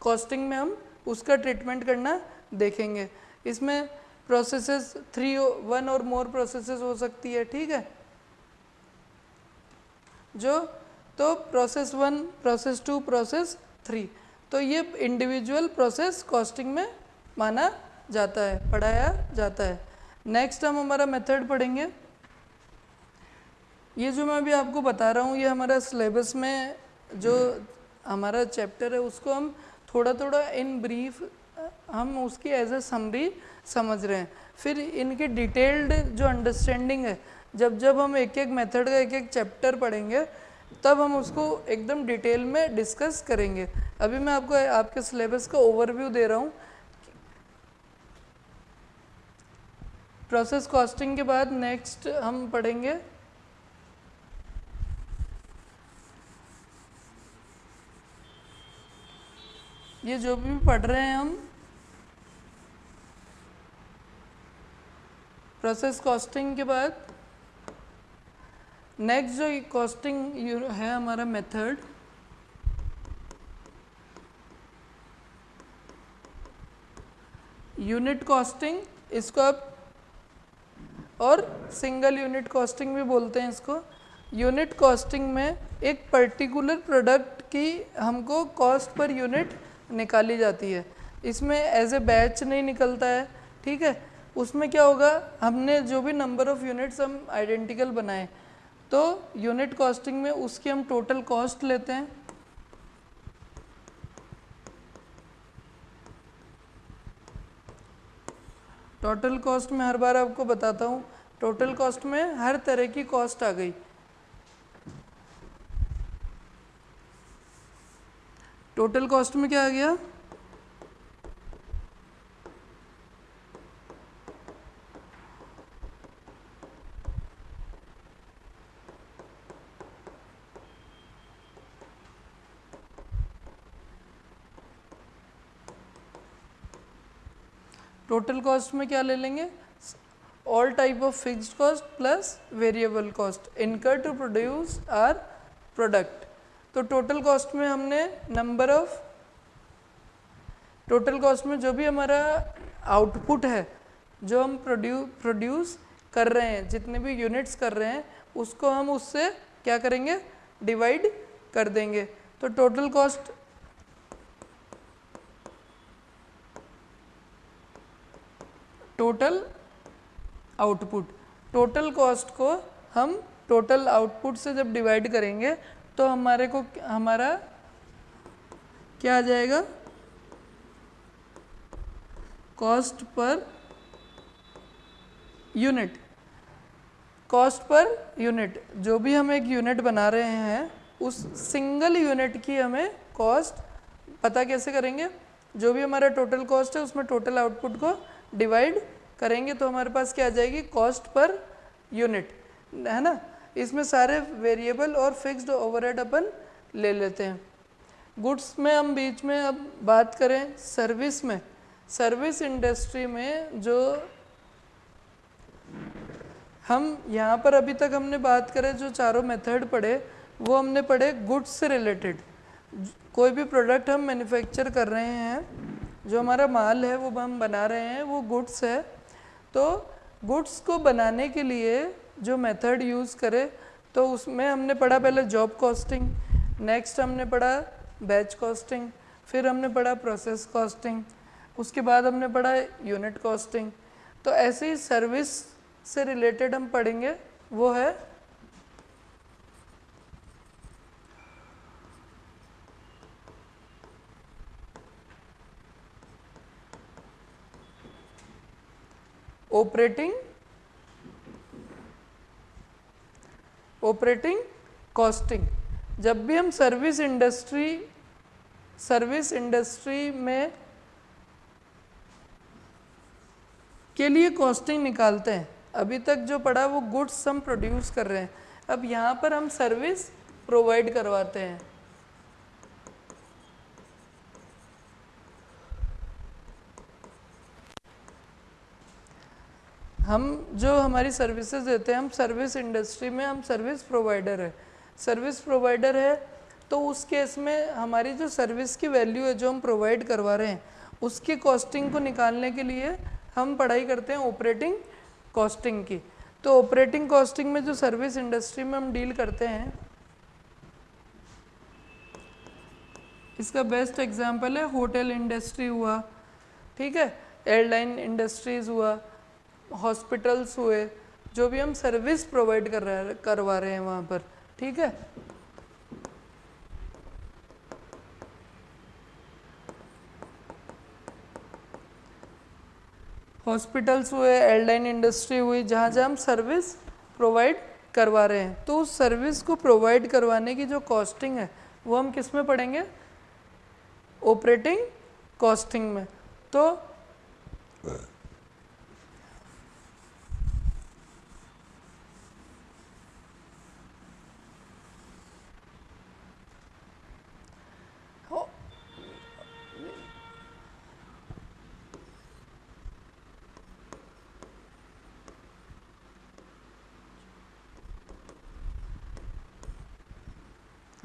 Speaker 1: कॉस्टिंग में हम उसका ट्रीटमेंट करना देखेंगे। इसमें प्रोसेसेस थ्री वन और मोर प्रोसेसेस हो सकती है, ठीक है? जो तो process one process two process three तो ये इंडिविजुअल प्रोसेस कॉस्टिंग में माना जाता है, पढ़ाया जाता है। नेक्स्ट हम हमारा मेथड पढ़ेंगे। ये जो मैं अभी आपको बता रहा हूँ, ये हमारा सिलेबस में जो हमारा चैप्टर है, उसको हम थोड़ा थोड़ा इन ब्रीफ हम उसकी एज ए समरी समझ रहे हैं। फिर इनकी डिटेल्ड जो अंडरस्टैंडिंग है, जब जब हम एक एक मेथड का एक एक चैप्टर पढ़ेंगे, तब हम उसको एकदम डिटेल में डिस्कस करेंगे। अभी मैं आपको, आपके सिलेबस का ओवरव्यू दे रहा हूँ। प्रोसेस कॉस्टिंग के बाद नेक्स्ट हम पढ़ेंगे। ये जो भी पढ़ रहे हैं हम प्रोसेस कॉस्टिंग के बाद नेक्स्ट जो कॉस्टिंग है हमारा मेथड यूनिट कॉस्टिंग इसको आप, और सिंगल यूनिट कॉस्टिंग भी बोलते हैं इसको यूनिट कॉस्टिंग में एक पर्टिकुलर प्रोडक्ट की हमको कॉस्ट पर यूनिट निकाली जाती है। इसमें एज ए बैच नहीं निकलता है, ठीक है? उसमें क्या होगा? हमने जो भी नंबर ऑफ़ यूनिट्स हम आइडेंटिकल बनाए तो यूनिट कॉस्टिंग में उसकी हम टोटल कॉस्ट लेते हैं। टोटल कॉस्ट में हर बार आपको बताता हूँ टोटल कॉस्ट में हर तरह की कॉस्ट आ गई। टोटल कॉस्ट में क्या आ गया? टोटल कॉस्ट में क्या ले लेंगे? All type of fixed cost plus variable cost incur to produce our product तो टोटल कॉस्ट में हमने नंबर ऑफ़ टोटल कॉस्ट में जो भी हमारा आउटपुट है, जो हम प्रोड्यू प्रोड्यूस कर रहे हैं, जितने भी यूनिट्स कर रहे हैं, उसको हम उससे क्या करेंगे? डिवाइड कर देंगे। तो total cost total output total cost को हम टोटल आउटपुट से जब डिवाइड करेंगे तो हमारे को हमारा क्या आ जाएगा? Cost per unit cost per unit जो भी हम एक यूनिट बना रहे हैं, उस सिंगल यूनिट की हमें कॉस्ट पता कैसे करेंगे? जो भी हमारा टोटल कॉस्ट है, उसमें टोटल आउटपुट को डिवाइड करेंगे तो हमारे पास क्या आ जाएगी? कॉस्ट पर यूनिट, है ना? इसमें सारे वेरिएबल और फिक्स्ड ओवरहेड अपन ले लेते हैं। गुड्स में हम बीच में अब बात करें सर्विस में। सर्विस इंडस्ट्री में जो हम यहाँ पर अभी तक हमने बात करें, जो चारों मेथड पढ़े, वो हमने पढ़े गुड्स से रिलेटेड। कोई भी प्रोडक्ट हम मैन्युफैक्चर कर रहे हैं जो हमारा माल है, वो हम बना रहे हैं, वो गुड्स है। तो गुड्स को बनाने के लिए जो मेथड यूज़ करे तो उसमें हमने पढ़ा पहले जॉब कॉस्टिंग, नेक्स्ट हमने पढ़ा बैच कॉस्टिंग, फिर हमने पढ़ा प्रोसेस कॉस्टिंग, उसके बाद हमने पढ़ा यूनिट कॉस्टिंग। तो ऐसे ही सर्विस से रिलेटेड हम पढ़ेंगे, वो है ऑपरेटिंग ऑपरेटिंग कॉस्टिंग जब भी हम सर्विस इंडस्ट्री सर्विस इंडस्ट्री में के लिए कॉस्टिंग निकालते हैं, अभी तक जो पड़ा वो गुड्स हम प्रोड्यूस कर रहे हैं। अब यहाँ पर हम सर्विस प्रोवाइड करवाते हैं। हम जो हमारी सर्विसेज़ देते हैं, हम सर्विस इंडस्ट्री में हम सर्विस प्रोवाइडर है। सर्विस प्रोवाइडर है तो उस केस में हमारी जो सर्विस की वैल्यू है, जो हम प्रोवाइड करवा रहे हैं, उसकी कॉस्टिंग को निकालने के लिए हम पढ़ाई करते हैं ऑपरेटिंग कॉस्टिंग की। तो ऑपरेटिंग कॉस्टिंग में जो सर्विस इंडस्ट्री में हम डील करते हैं, इसका बेस्ट एग्जांपल है होटल इंडस्ट्री हुआ, ठीक है? एयरलाइन इंडस्ट्रीज़ हुआ हॉस्पिटल्स हुए, जो भी हम सर्विस प्रोवाइड कर रहे करवा रहे हैं वहाँ पर, ठीक है? हॉस्पिटल्स हुए, एयरलाइन इंडस्ट्री हुई, जहाँ जहाँ हम सर्विस प्रोवाइड करवा रहे हैं। तो उस सर्विस को प्रोवाइड करवाने की जो कॉस्टिंग है, वो हम किसमें पढ़ेंगे? ऑपरेटिंग कॉस्टिंग में। तो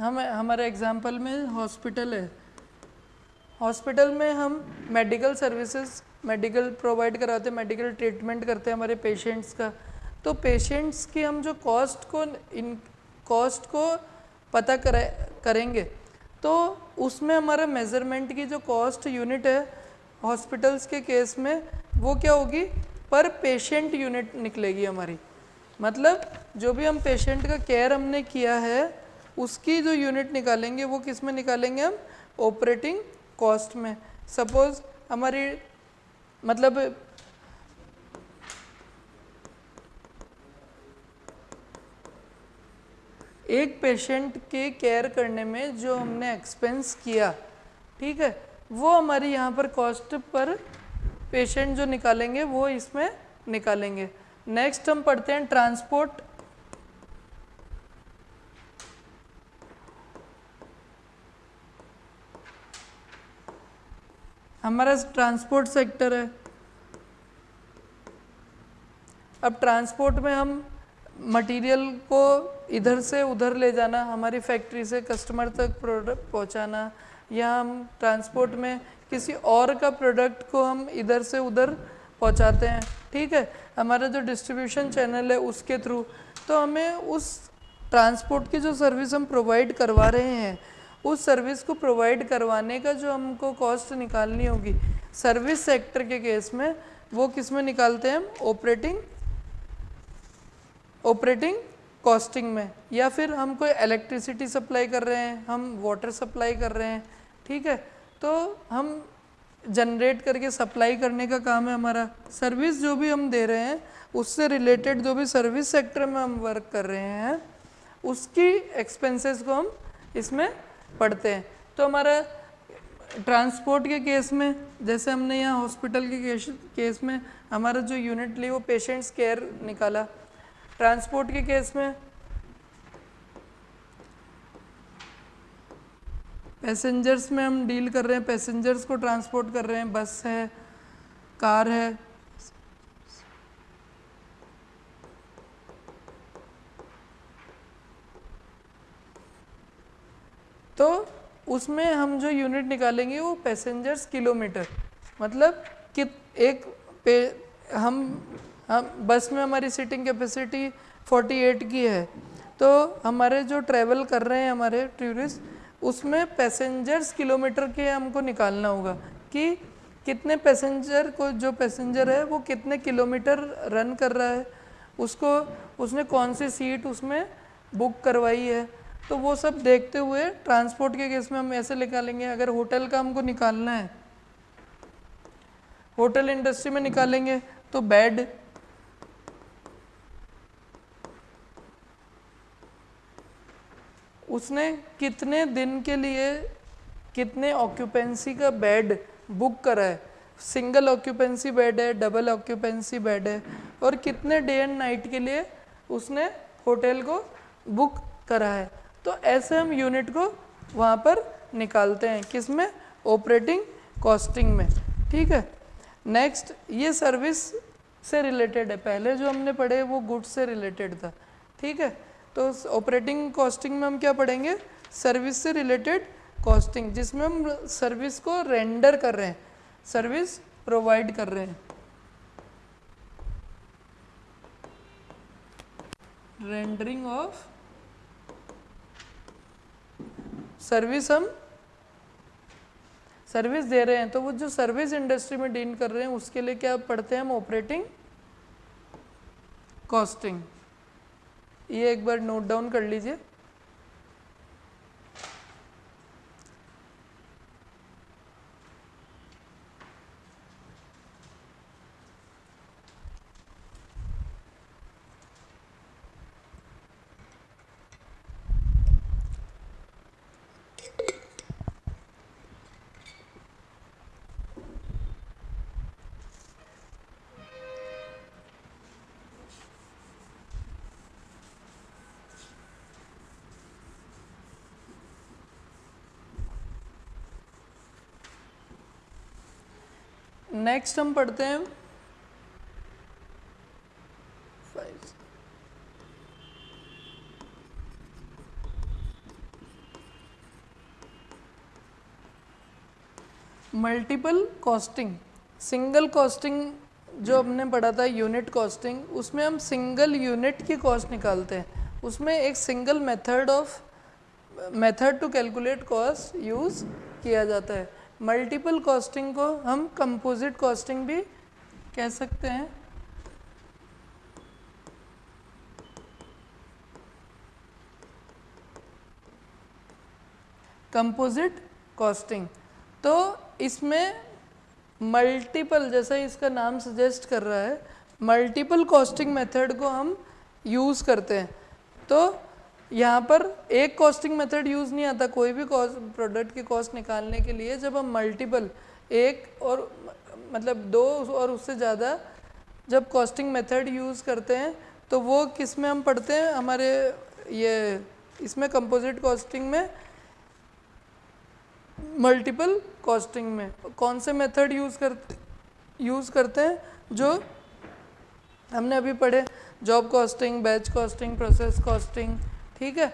Speaker 1: हम, हमारे एग्जांपल में हॉस्पिटल है। हॉस्पिटल में हम मेडिकल सर्विसेज़ मेडिकल प्रोवाइड कराते हैं मेडिकल ट्रीटमेंट करते हैं हमारे पेशेंट्स का। तो पेशेंट्स की हम जो कॉस्ट को, इन कॉस्ट को पता करे, करेंगे तो उसमें हमारा मेज़रमेंट की जो कॉस्ट यूनिट है हॉस्पिटल्स के केस में, वो क्या होगी? पर पेशेंट यूनिट निकलेगी हमारी। मतलब जो भी हम पेशेंट का केयर हमने किया है उसकी जो यूनिट निकालेंगे, वो किसमें निकालेंगे हम? ऑपरेटिंग कॉस्ट में। सपोज़ हमारी मतलब एक पेशेंट के केयर करने में जो हमने एक्सपेंस किया, ठीक है, वो हमारी यहाँ पर कॉस्ट पर पेशेंट जो निकालेंगे, वो इसमें निकालेंगे। नेक्स्ट हम पढ़ते हैं ट्रांसपोर्ट हमारा ट्रांसपोर्ट सेक्टर है। अब ट्रांसपोर्ट में हम मटेरियल को इधर से उधर ले जाना, हमारी फैक्ट्री से कस्टमर तक प्रोडक्ट पहुंचाना, या हम ट्रांसपोर्ट में किसी और का प्रोडक्ट को हम इधर से उधर पहुंचाते हैं। ठीक है, हमारा जो डिस्ट्रीब्यूशन चैनल है उसके थ्रू। तो हमें उस ट्रांसपोर्ट की जो सर्विस हम प्रोवाइड करवा रहे हैं उस सर्विस को प्रोवाइड करवाने का जो हमको कॉस्ट निकालनी होगी। सर्विस सेक्टर के केस में वो किसमें निकालते हैं हम? ऑपरेटिंग ऑपरेटिंग कॉस्टिंग में। या फिर हम कोई इलेक्ट्रिसिटी सप्लाई कर रहे हैं, हम वाटर सप्लाई कर रहे हैं, ठीक है? तो हम जनरेट करके सप्लाई करने का काम है हमारा। सर्विस जो भी हम दे रहे हैं, उससे रिलेटेड जो भी सर्विस सेक्टर में हम वर्क कर रहे हैं, उसकी एक्सपेंसेस को हम इसमें पढ़ते हैं। तो हमारा ट्रांसपोर्ट के केस में, जैसे हमने यहाँ हॉस्पिटल के केस केस में हमारा जो यूनिट ली वो पेशेंट्स केयर निकाला। ट्रांसपोर्ट के केस में पैसेंजर्स में हम डील कर रहे हैं, पैसेंजर्स को ट्रांसपोर्ट कर रहे हैं। बस है, कार है तो उसमें हम जो यूनिट निकालेंगे वो पैसेंजर्स किलोमीटर मतलब कि एक पे, हम हम, बस में हमारी सीटिंग कैपेसिटी 48 की है. तो हमारे जो ट्रैवल कर रहे हैं हमारे टूरिस्ट उसमें पैसेंजर्स किलोमीटर के हमको निकालना होगा कि कितने पैसेंजर को, जो पैसेंजर है, वो कितने किलोमीटर रन कर रहा है. उसको, उसने कौन सी सीट उसमें बुक करवाई है. तो वो सब देखते हुए ट्रांसपोर्ट के केस में हम ऐसे निकालेंगे, अगर होटल का हमको निकालना है, होटल इंडस्ट्री में निकालेंगे तो बेड, उसने कितने दिन के लिए कितने ऑक्यूपेंसी का बेड बुक करा है? सिंगल ऑक्यूपेंसी बेड है डबल ऑक्यूपेंसी बेड है, और कितने डे एंड नाइट के लिए उसने होटल को बुक करा है? तो ऐसे हम यूनिट को वहाँ पर निकालते हैं। किसमें ऑपरेटिंग कॉस्टिंग में। ठीक है? नेक्स्ट ये सर्विस से रिलेटेड है। पहले जो हमने पढ़े, वो गुड्स से रिलेटेड था। ठीक है? तो ऑपरेटिंग कॉस्टिंग में हम क्या पढ़ेंगे? सर्विस से रिलेटेड कॉस्टिंग जिसमें हम सर्विस को रेंडर कर रहे हैं। सर्विस प्रोवाइड कर रहे हैं। रेंडरिंग ऑफ़ सर्विस हम सर्विस दे रहे हैं। तो वो जो सर्विस इंडस्ट्री में डील कर रहे हैं, उसके लिए क्या पढ़ते हैं हम? ऑपरेटिंग कॉस्टिंग ये एक बार नोट डाउन कर लीजिए। नेक्स्ट हम पढ़ते हैं। मल्टीपल कॉस्टिंग सिंगल कॉस्टिंग जो हमने पढ़ा था यूनिट कॉस्टिंग उसमें हम सिंगल यूनिट की कॉस्ट निकालते हैं। उसमें एक single method of method to calculate cost use किया जाता है। मल्टीपल कॉस्टिंग को हम कंपोजिट कॉस्टिंग भी कह सकते हैं। कंपोजिट कॉस्टिंग तो इसमें मल्टीपल जैसा इसका नाम सजेस्ट कर रहा है मल्टीपल कॉस्टिंग मेथड को हम यूज़ करते हैं। तो यहाँ पर एक कॉस्टिंग मेथड यूज़ नहीं आता, कोई भी प्रोडक्ट की कॉस्ट निकालने के लिए जब हम मल्टीपल एक और मतलब दो और उससे ज़्यादा जब कॉस्टिंग मेथड यूज़ करते हैं तो वो किसमें हम पढ़ते हैं? हमारे ये, इसमें कंपोजिट कॉस्टिंग में मल्टीपल कॉस्टिंग में। कौन से मेथड यूज़ करते यूज़ करते हैं? जो हमने अभी पढ़े job costing batch costing process costing ठीक है?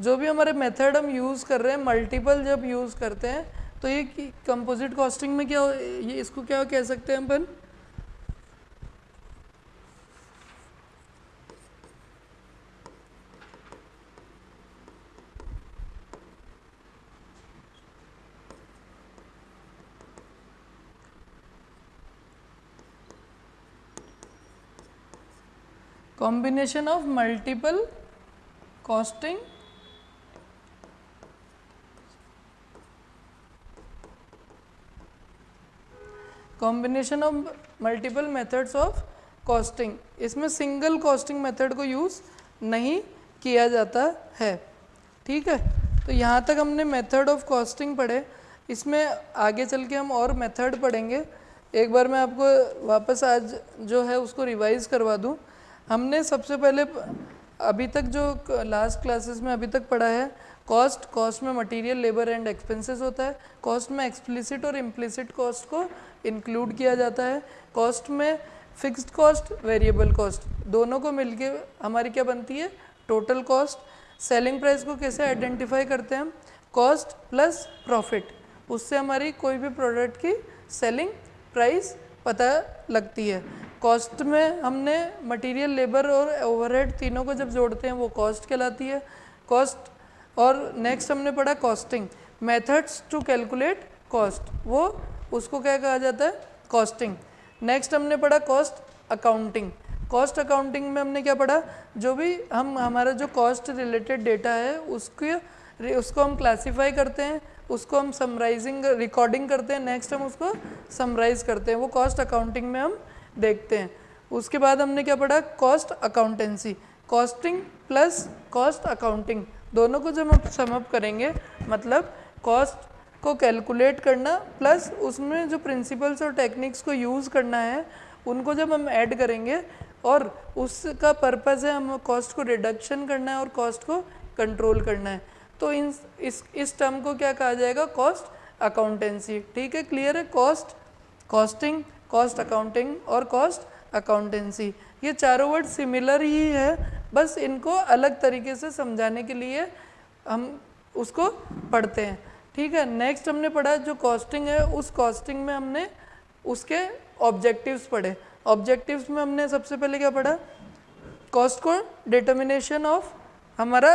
Speaker 1: जो भी हमारे मेथड हम यूज़ कर रहे हैं मल्टीपल जब यूज़ करते हैं तो ये कंपोजिट कॉस्टिंग में क्या ये इसको क्या कह सकते हैं अपन? Combination of multiple costing? Combination of multiple methods of costing इसमें सिंगल कॉस्टिंग मेथड को यूज़ नहीं किया जाता है। ठीक है? तो यहाँ तक हमने मेथड ऑफ़ कॉस्टिंग पढ़े। इसमें आगे चल के हम और मेथड पढ़ेंगे। एक बार मैं आपको वापस आज जो है उसको रिवाइज करवा दूँ। हमने सबसे पहले अभी तक जो लास्ट क्लासेस में अभी तक पढ़ा है कॉस्ट कॉस्ट में मटेरियल लेबर एंड एक्सपेंसेस होता है। कॉस्ट में एक्सप्लिसिट और इम्प्लिसिट कॉस्ट को इंक्लूड किया जाता है। कॉस्ट में फिक्स्ड कॉस्ट वेरिएबल कॉस्ट दोनों को मिलके हमारी क्या बनती है? टोटल कॉस्ट सेलिंग प्राइस को कैसे आइडेंटिफाई करते हैं हम? कॉस्ट प्लस प्रॉफिट उससे हमारी कोई भी प्रोडक्ट की सेलिंग प्राइस पता लगती है। कॉस्ट में हमने मटेरियल लेबर और ओवरहेड तीनों को जब जोड़ते हैं, वो कॉस्ट कहलाती है। कॉस्ट और नेक्स्ट हमने पढ़ा costing methods to calculate cost वो उसको क्या कहा जाता है? कॉस्टिंग नेक्स्ट हमने पढ़ा कॉस्ट अकाउंटिंग कॉस्ट अकाउंटिंग में हमने क्या पढ़ा? जो भी हम, हमारा जो कॉस्ट रिलेटेड डेटा है, उसके, उसको हम क्लासीफाई करते हैं, उसको हम समराइजिंग रिकॉर्डिंग करते हैं नेक्स्ट हम उसको समराइज करते हैं। वो कॉस्ट अकाउंटिंग में हम देखते हैं। उसके बाद हमने क्या पढ़ा? Cost accountancy costing plus cost accounting दोनों को जब हम समअप करेंगे मतलब कॉस्ट को कैलकुलेट करना प्लस उसमें जो प्रिंसिपल्स और टेक्निक्स को यूज़ करना है, उनको जब हम ऐड करेंगे और उसका पर्पज़ है, हम कॉस्ट को रिडक्शन करना है और कॉस्ट को कंट्रोल करना है तो इन, इस इस टर्म को क्या कहा जाएगा? कॉस्ट अकाउंटेंसी ठीक है? क्लियर है? कॉस्ट कॉस्टिंग कॉस्ट अकाउंटिंग और कॉस्ट अकाउंटेंसी ये चारों वर्ड सिमिलर ही है, बस इनको अलग तरीके से समझाने के लिए हम उसको पढ़ते हैं। ठीक है नेक्स्ट हमने पढ़ा जो कॉस्टिंग है, उस कॉस्टिंग में हमने उसके ऑब्जेक्टिव्स पढ़े। ऑब्जेक्टिव्स में हमने सबसे पहले क्या पढ़ा? कॉस्ट को डिटर्मिनेशन ऑफ़ हमारा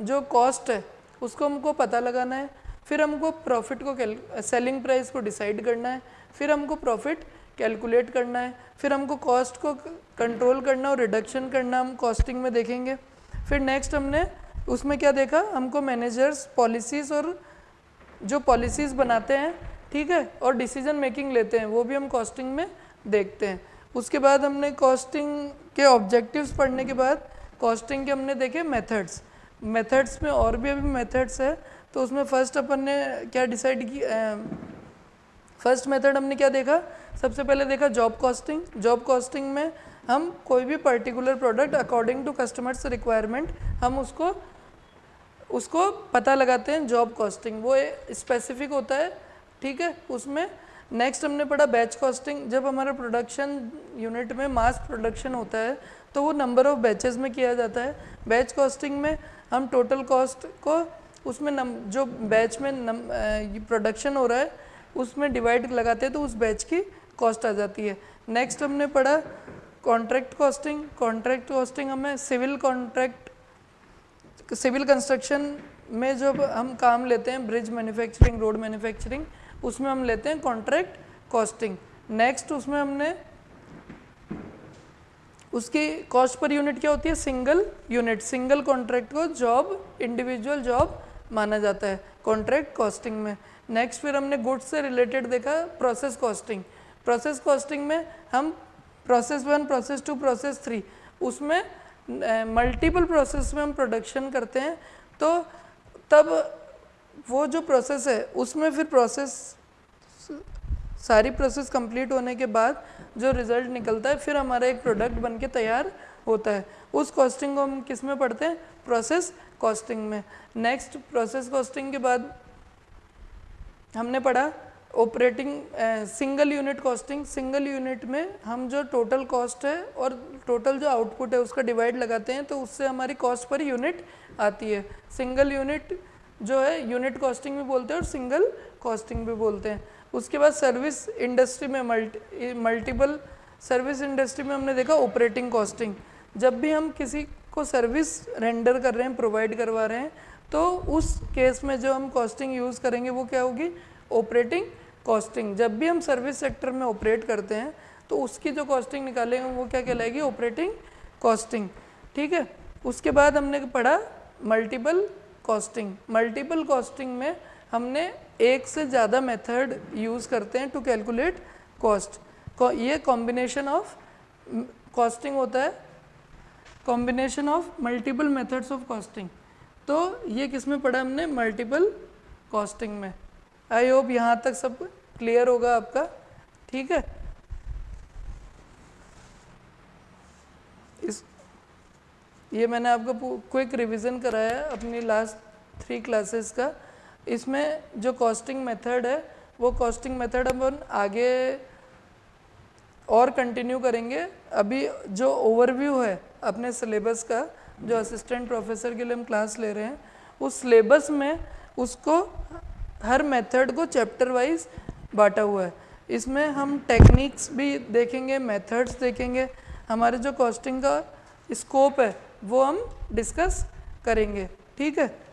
Speaker 1: जो कॉस्ट है, उसको हमको पता लगाना है। फिर हमको प्रॉफिट को सेलिंग प्राइस को डिसाइड करना है। फिर हमको प्रॉफिट कैलकुलेट करना है, फिर हमको कॉस्ट को कंट्रोल करना और रिडक्शन करना, हम कॉस्टिंग में देखेंगे। फिर नेक्स्ट हमने उसमें क्या देखा? हमको मैनेजर्स पॉलिसीज़ और जो पॉलिसीज़ बनाते हैं, ठीक है, और डिसीज़न मेकिंग लेते हैं, वो भी हम कॉस्टिंग में देखते हैं। उसके बाद हमने कॉस्टिंग के ऑब्जेक्टिव्स पढ़ने के बाद कॉस्टिंग के हमने देखे मेथड्स मेथड्स में और भी अभी मेथड्स है तो उसमें फ़र्स्ट अपन ने क्या डिसाइड की फ़र्स्ट मेथड हमने क्या देखा? सबसे पहले देखा जॉब कॉस्टिंग जॉब कॉस्टिंग में हम कोई भी particular product according to customers requirement हम उसको उसको पता लगाते हैं जॉब कॉस्टिंग वो स्पेसिफिक होता है, ठीक है? उसमें नेक्स्ट हमने पढ़ा बैच कॉस्टिंग जब हमारा प्रोडक्शन यूनिट में मास प्रोडक्शन होता है तो वो नंबर ऑफ़ बैचेस में किया जाता है। बैच कॉस्टिंग में हम टोटल कॉस्ट को, उसमें नम जो बैच में प्रोडक्शन हो रहा है उसमें डिवाइड लगाते हैं तो उस बैच की कॉस्ट आ जाती है। नेक्स्ट हमने पढ़ा कॉन्ट्रैक्ट कॉस्टिंग कॉन्ट्रैक्ट कॉस्टिंग हमें सिविल कॉन्ट्रैक्ट सिविल कंस्ट्रक्शन में जब हम काम लेते हैं ब्रिज मैन्युफैक्चरिंग रोड मैन्युफैक्चरिंग उसमें हम लेते हैं कॉन्ट्रैक्ट कॉस्टिंग नेक्स्ट उसमें हमने उसकी कॉस्ट पर यूनिट क्या होती है? सिंगल यूनिट सिंगल कॉन्ट्रैक्ट को जॉब इंडिविजुअल जॉब माना जाता है कॉन्ट्रैक्ट कॉस्टिंग में। नेक्स्ट फिर हमने गुड्स से रिलेटेड देखा प्रोसेस कॉस्टिंग प्रोसेस कॉस्टिंग में हम process one process two process three उसमें मल्टीपल प्रोसेस में हम प्रोडक्शन करते हैं तो तब वो जो प्रोसेस है, उसमें फिर प्रोसेस सारी प्रोसेस कंप्लीट होने के बाद जो रिज़ल्ट निकलता है, फिर हमारा एक प्रोडक्ट बन के तैयार होता है। उस कॉस्टिंग को हम किसमें पढ़ते हैं? प्रोसेस कॉस्टिंग में। नेक्स्ट प्रोसेस कॉस्टिंग के बाद हमने पढ़ा operating single unit costing single unit में हम जो टोटल कॉस्ट है और टोटल जो आउटपुट है उसका डिवाइड लगाते हैं तो उससे हमारी कॉस्ट पर यूनिट आती है। सिंगल यूनिट जो है यूनिट कॉस्टिंग भी बोलते हैं और सिंगल कॉस्टिंग भी बोलते हैं। उसके बाद सर्विस इंडस्ट्री में मल्टी मल्टीपल सर्विस इंडस्ट्री में हमने देखा ऑपरेटिंग कॉस्टिंग जब भी हम किसी को सर्विस रेंडर कर रहे हैं प्रोवाइड करवा रहे हैं तो उस केस में जो हम कॉस्टिंग यूज़ करेंगे, वो क्या होगी? ऑपरेटिंग कॉस्टिंग जब भी हम सर्विस सेक्टर में ऑपरेट करते हैं तो उसकी जो कॉस्टिंग निकालेंगे, वो क्या कहलाएगी? ऑपरेटिंग कॉस्टिंग ठीक है? उसके बाद हमने पढ़ा मल्टीपल कॉस्टिंग मल्टीपल कॉस्टिंग में हमने एक से ज़्यादा मेथड यूज़ करते हैं टू कैलकुलेट कॉस्ट ये कॉम्बिनेशन ऑफ़ कॉस्टिंग होता है। Combination of multiple methods of costing तो ये किसमें पढ़ा हमने? मल्टीपल कॉस्टिंग में। आई होप यहाँ तक सब क्लियर होगा आपका। ठीक है? इस, ये मैंने आपको क्विक रिवीजन कराया अपनी लास्ट थ्री क्लासेस का। इसमें जो कॉस्टिंग मेथड है, वो कॉस्टिंग मेथड अपन आगे और कंटिन्यू करेंगे। अभी जो ओवरव्यू है अपने सिलेबस का जो असिस्टेंट प्रोफेसर के लिए हम क्लास ले रहे हैं, उस सिलेबस में उसको हर मेथड को चैप्टर वाइज बांटा हुआ है। इसमें हम टेक्निक्स भी देखेंगे मेथड्स देखेंगे, हमारे जो कॉस्टिंग का स्कोप है, वो हम डिस्कस करेंगे। ठीक है?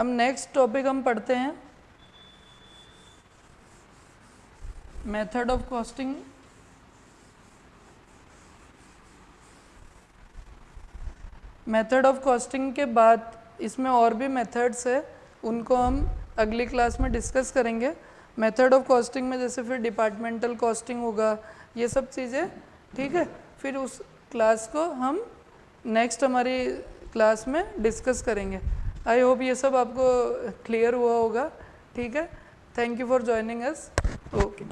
Speaker 1: अब नेक्स्ट टॉपिक हम पढ़ते हैं। Method of costing method of costing के बाद इसमें और भी मेथड्स है, उनको हम अगली क्लास में डिस्कस करेंगे। मेथड ऑफ़ कॉस्टिंग में जैसे फिर डिपार्टमेंटल कॉस्टिंग होगा, ये सब चीज़ें, ठीक है? फिर उस क्लास को हम नेक्स्ट हमारी क्लास में डिस्कस करेंगे। आई होप ये सब आपको क्लियर हुआ होगा। ठीक है? Thank you for joining us okay